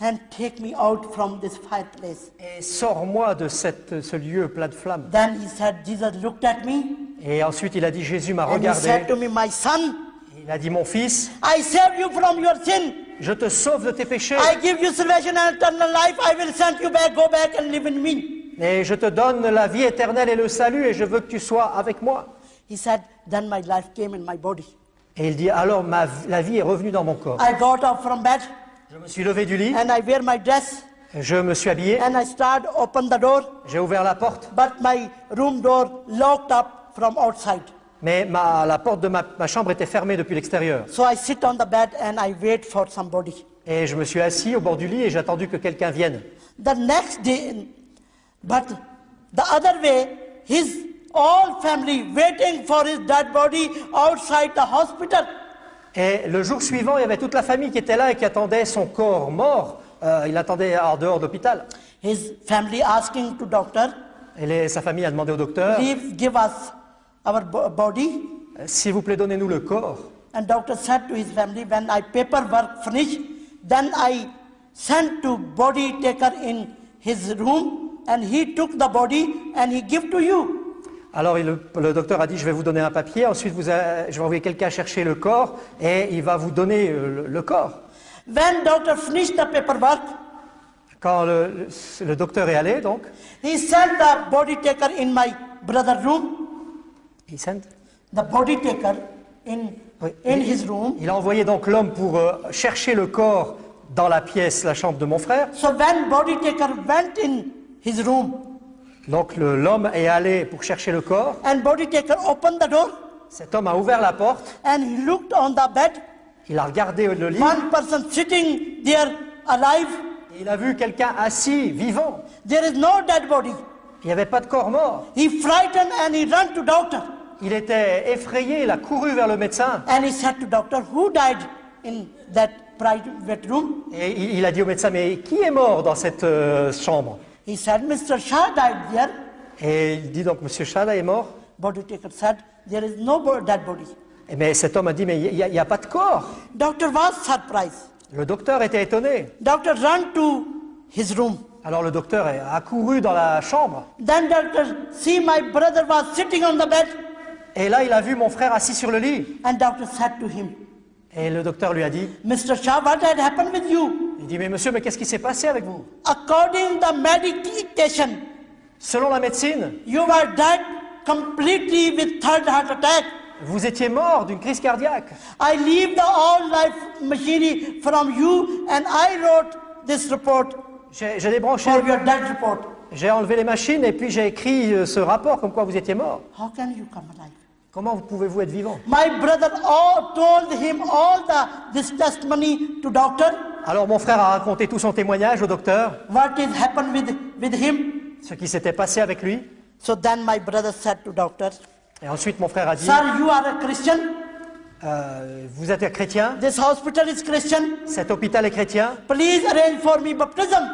and take me out from this fireplace. et sors-moi de cette, ce lieu plein de flammes. Then he said, Jesus looked at me Et ensuite il a dit Jésus m'a and he regardé. said to me, My son, Il a dit Mon fils, I save you from your sin. Je te sauve de tes péchés I give you salvation and eternal life. I will send you back. Go back and live in me. et je te donne la vie éternelle et le salut et je veux que tu sois avec moi. He said, Then my life came in my body. Et il dit Alors ma, la vie est revenue dans mon corps. I got up from bed Je me suis levé du lit, and I wear my dress je me suis habillé, and I start open the door, j'ai ouvert la porte, but my room door locked up from outside. Mais ma- la porte de ma, ma chambre était fermée depuis l'extérieur. So I sit on the bed and I wait for somebody. Et je me suis assis au bord du lit et j'ai attendu que quelqu'un vienne. The next day, but the other way, his all family waiting for his dead body outside the hospital. Et le jour suivant, il y avait toute la famille qui était là et qui attendait son corps mort. Euh, il attendait en dehors de l'hôpital. His family asking to doctor, Et les- sa famille a demandé au docteur give us our bo- body. S'il vous plaît, donnez-nous le corps. And doctor said to his family, when I paperwork finish, then I sent to body taker in his room, and he took the body and he give to you. Alors le, le docteur a dit, je vais vous donner un papier, ensuite vous a- je vais envoyer quelqu'un chercher le corps et il va vous donner euh, le, le corps. When doctor finished the paperwork, Quand le, le- le docteur est allé, donc, he sent the body taker in my brother room. Il, sent- The body taker in Oui. in his room. il a envoyé donc l'homme pour euh, chercher le corps dans la pièce, la chambre de mon frère. So when body taker went in his room, Donc l'homme est allé pour chercher le corps. and body taker opened the door, Cet homme a ouvert la porte, and he looked on the bed. il a regardé le lit One person sitting there alive. et il a vu quelqu'un assis, vivant. There is no dead body. Il n'y avait pas de corps mort. He frightened and he ran to doctor. Il était effrayé, il a couru vers le médecin And he said to doctor, who died in that private room? et il a dit au médecin, mais qui est mort dans cette euh, chambre? He said, Mr. Shah died there. Et il dit donc, Monsieur Chada est mort? Body taker said, there is no dead body. Et Mais cet homme a dit, mais il n'y a, a pas de corps. Doctor was surprised. Le docteur était étonné. Doctor ran to his room. Alors le docteur a couru dans la chambre. Then doctor see my brother was sitting on the bed. Et là, il a vu mon frère assis sur le lit. And doctor said to him, Et le docteur lui a dit, Mr. Shah, what had happened with you? il dit, mais monsieur, mais qu'est-ce qui s'est passé avec vous? According the medication, Selon la médecine, you were dead completely with third heart attack. vous étiez mort d'une crise cardiaque. I leave the all life machinery from you and I wrote this report J'ai débranché, for your dead report. j'ai enlevé les machines et puis j'ai écrit euh, ce rapport comme quoi vous étiez mort. How can you come alive? Comment vous pouvez-vous être vivant? My brother all told him all the this testimony to doctor. Alors mon frère a raconté tout son témoignage au docteur, What is happened with, with him? ce qui s'était passé avec lui. So then my brother said to doctor, Et ensuite mon frère a dit, Sir, you are a Christian? euh, vous êtes un chrétien, This hospital is Christian? cet hôpital est chrétien, Please arrange for me baptism.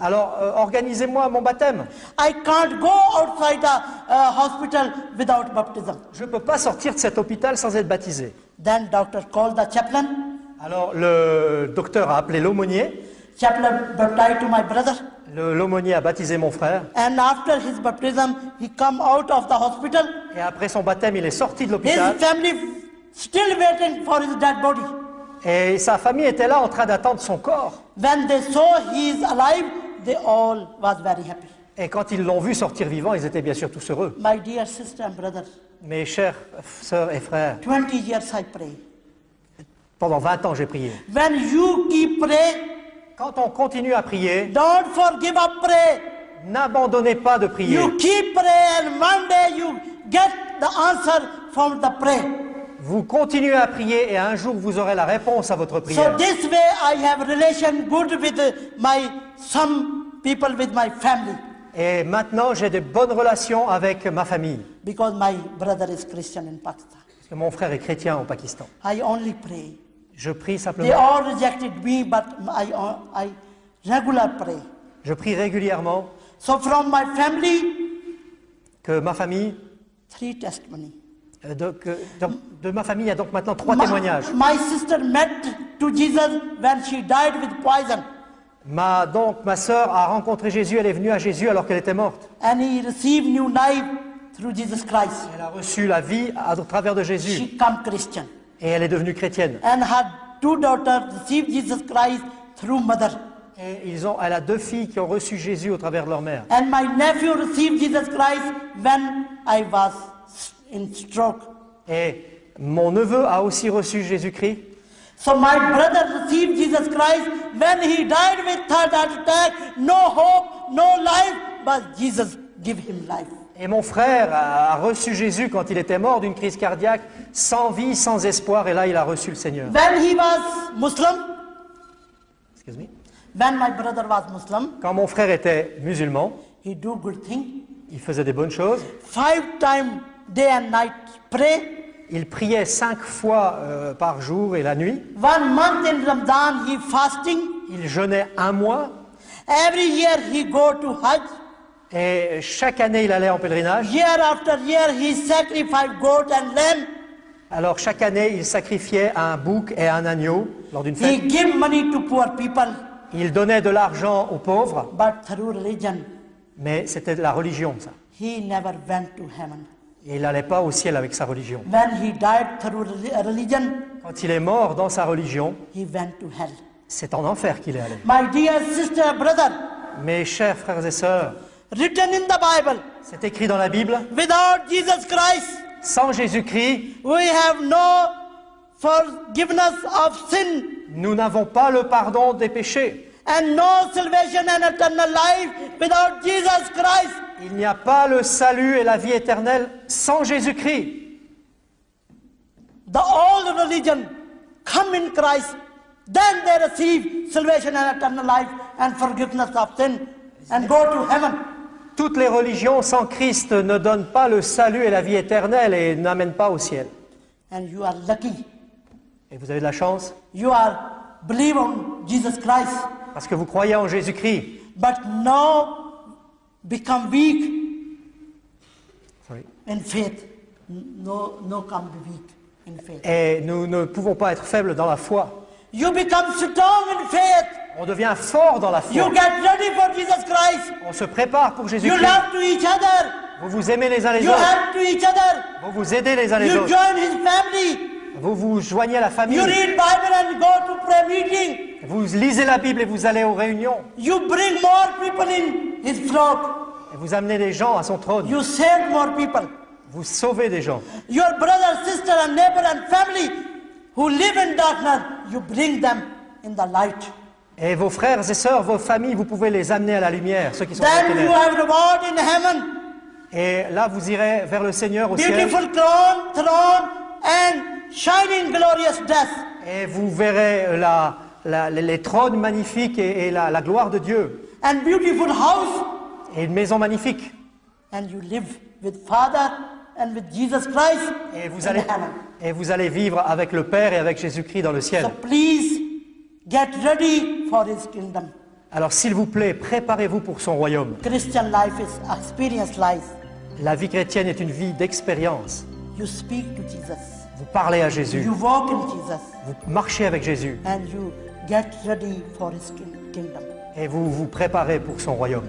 Alors euh, organisez-moi mon baptême. I can't go outside the uh, hospital without baptism. Je ne peux pas sortir de cet hôpital sans être baptisé. Then doctor called the chaplain. Alors le docteur a appelé l'aumônier, Chaplain baptized to my brother. Le- l'aumônier a baptisé mon frère, And after his baptism, he come out of the hospital. et après son baptême, il est sorti de His l'hôpital, family still waiting for his dead body. et sa famille était là en train d'attendre son corps. When they saw he is alive, they all was very happy. Et quand ils l'ont vu sortir vivant, ils étaient bien sûr tous heureux. My dear sister and brother, Mes chers sœurs et frères, 20 years I pray. pendant 20 ans, j'ai prié. When you keep pray, Quand on continue à prier, don't forgive up pray. n'abandonnez pas de prier. You keep and one day you get the answer from the. Vous continuez à prier et un jour vous aurez la réponse à votre So prière. this way I have relation good with uh, my some people with my family Et maintenant, j'ai de bonnes relations avec ma famille. because my brother is Christian in Pakistan. Parce que mon frère est chrétien au Pakistan. I only pray. Je prie They simplement. all rejected me, but I I regular pray. Je prie régulièrement So from my family, que ma famille, three. Euh, donc, de ma famille, il y a donc maintenant trois My, témoignages. my sister met to Jesus when she died with poison, Ma, donc, ma sœur a rencontré Jésus, elle est venue à Jésus alors qu'elle était morte. and he received new life through Jesus Christ. Elle a reçu la vie à travers de Jésus She come Christian, et elle est devenue chrétienne. and her two daughters received Jesus Christ through mother. Et ils ont, elle a deux filles qui ont reçu Jésus au travers de leur mère. And my nephew received Jesus Christ when I was. Et mon neveu a aussi reçu Jésus-Christ. So my brother received Jesus Christ when he died with third heart attack. No hope, no life, but Jesus give him life. Et mon frère a reçu Jésus quand il était mort d'une crise cardiaque, sans vie, sans espoir, et là il a reçu le Seigneur. When he was Muslim, Excuse me. when my brother was Muslim, Quand mon frère était musulman, he do good thing. il faisait des bonnes choses. Five time, day and night, pray. Il priait cinq fois euh, par jour et la nuit. One month in Ramadan, he fasting. Il jeûnait un mois. Every year he go to Hajj. Et chaque année, il allait en pèlerinage. Year after year, he sacrifice goat and lamb. Alors chaque année, il sacrifiait un bouc et un agneau lors d'une fête. He gave money to poor people, Il donnait de l'argent aux pauvres, but through religion, mais c'était de la religion, ça. he never went to heaven. Et il n'allait pas au ciel avec sa religion. When he died through reli- religion, Quand il est mort dans sa religion, he went to hell. c'est en enfer qu'il est allé. My dear sister, brother, Mes chers frères et sœurs, written in the Bible, c'est écrit dans la Bible, without Jesus Christ, sans Jésus-Christ, we have no forgiveness of sin nous n'avons pas le pardon des péchés. And no salvation and eternal life without Jesus Christ. Il n'y a pas le salut et la vie éternelle sans Jésus-Christ. The old religion come in Christ, then they receive salvation and eternal life and forgiveness of sin and go to heaven. Toutes les religions sans Christ ne donnent pas le salut et la vie éternelle et n'amènent pas au ciel. And you are lucky. Et vous avez de la chance? You are believe on Jesus Christ, parce que vous croyez en Jésus-Christ. but now become weak Sorry. in faith. No, no, come weak in faith. Et nous ne pouvons pas être faibles dans la foi. You become strong in faith. On devient fort dans la You foi. get ready for Jesus Christ. On se prépare pour You Jésus-Christ. love to each other. Vous vous aimez les uns les You autres. help to each other. Vous vous aidez les uns les You autres. join his family. Vous vous joignez à la famille. You read Bible and go to prayer meeting. Vous lisez la Bible et vous allez aux réunions. You bring more people in his flock. Et vous amenez les gens à son trône. You save more people. Vous sauvez des gens. Your brother, sister, and neighbor and family who live in darkness, you bring them in the light. Et vos frères et sœurs, vos familles, vous pouvez les amener à la lumière, ceux qui sont dans Then you have reward in heaven. Et là, vous irez vers le Seigneur au ciel. Beautiful crown, throne, and shining glorious death. Et vous verrez la- la- les- trônes magnifiques et, et la, la gloire de Dieu. And beautiful house. Et une maison magnifique. And you live with Father and with Jesus Christ Et vous in allez, heaven. et vous allez vivre avec le Père et avec Jésus-Christ dans le ciel. So please get ready for his kingdom. Alors s'il vous plaît, préparez-vous pour son royaume. Christian life is experience life. La vie chrétienne est une vie d'expérience. You speak to Jesus. Vous parlez à Jésus, You walk in Jesus. vous marchez avec Jésus And you get ready for his kin- kingdom. et vous vous préparez pour son royaume.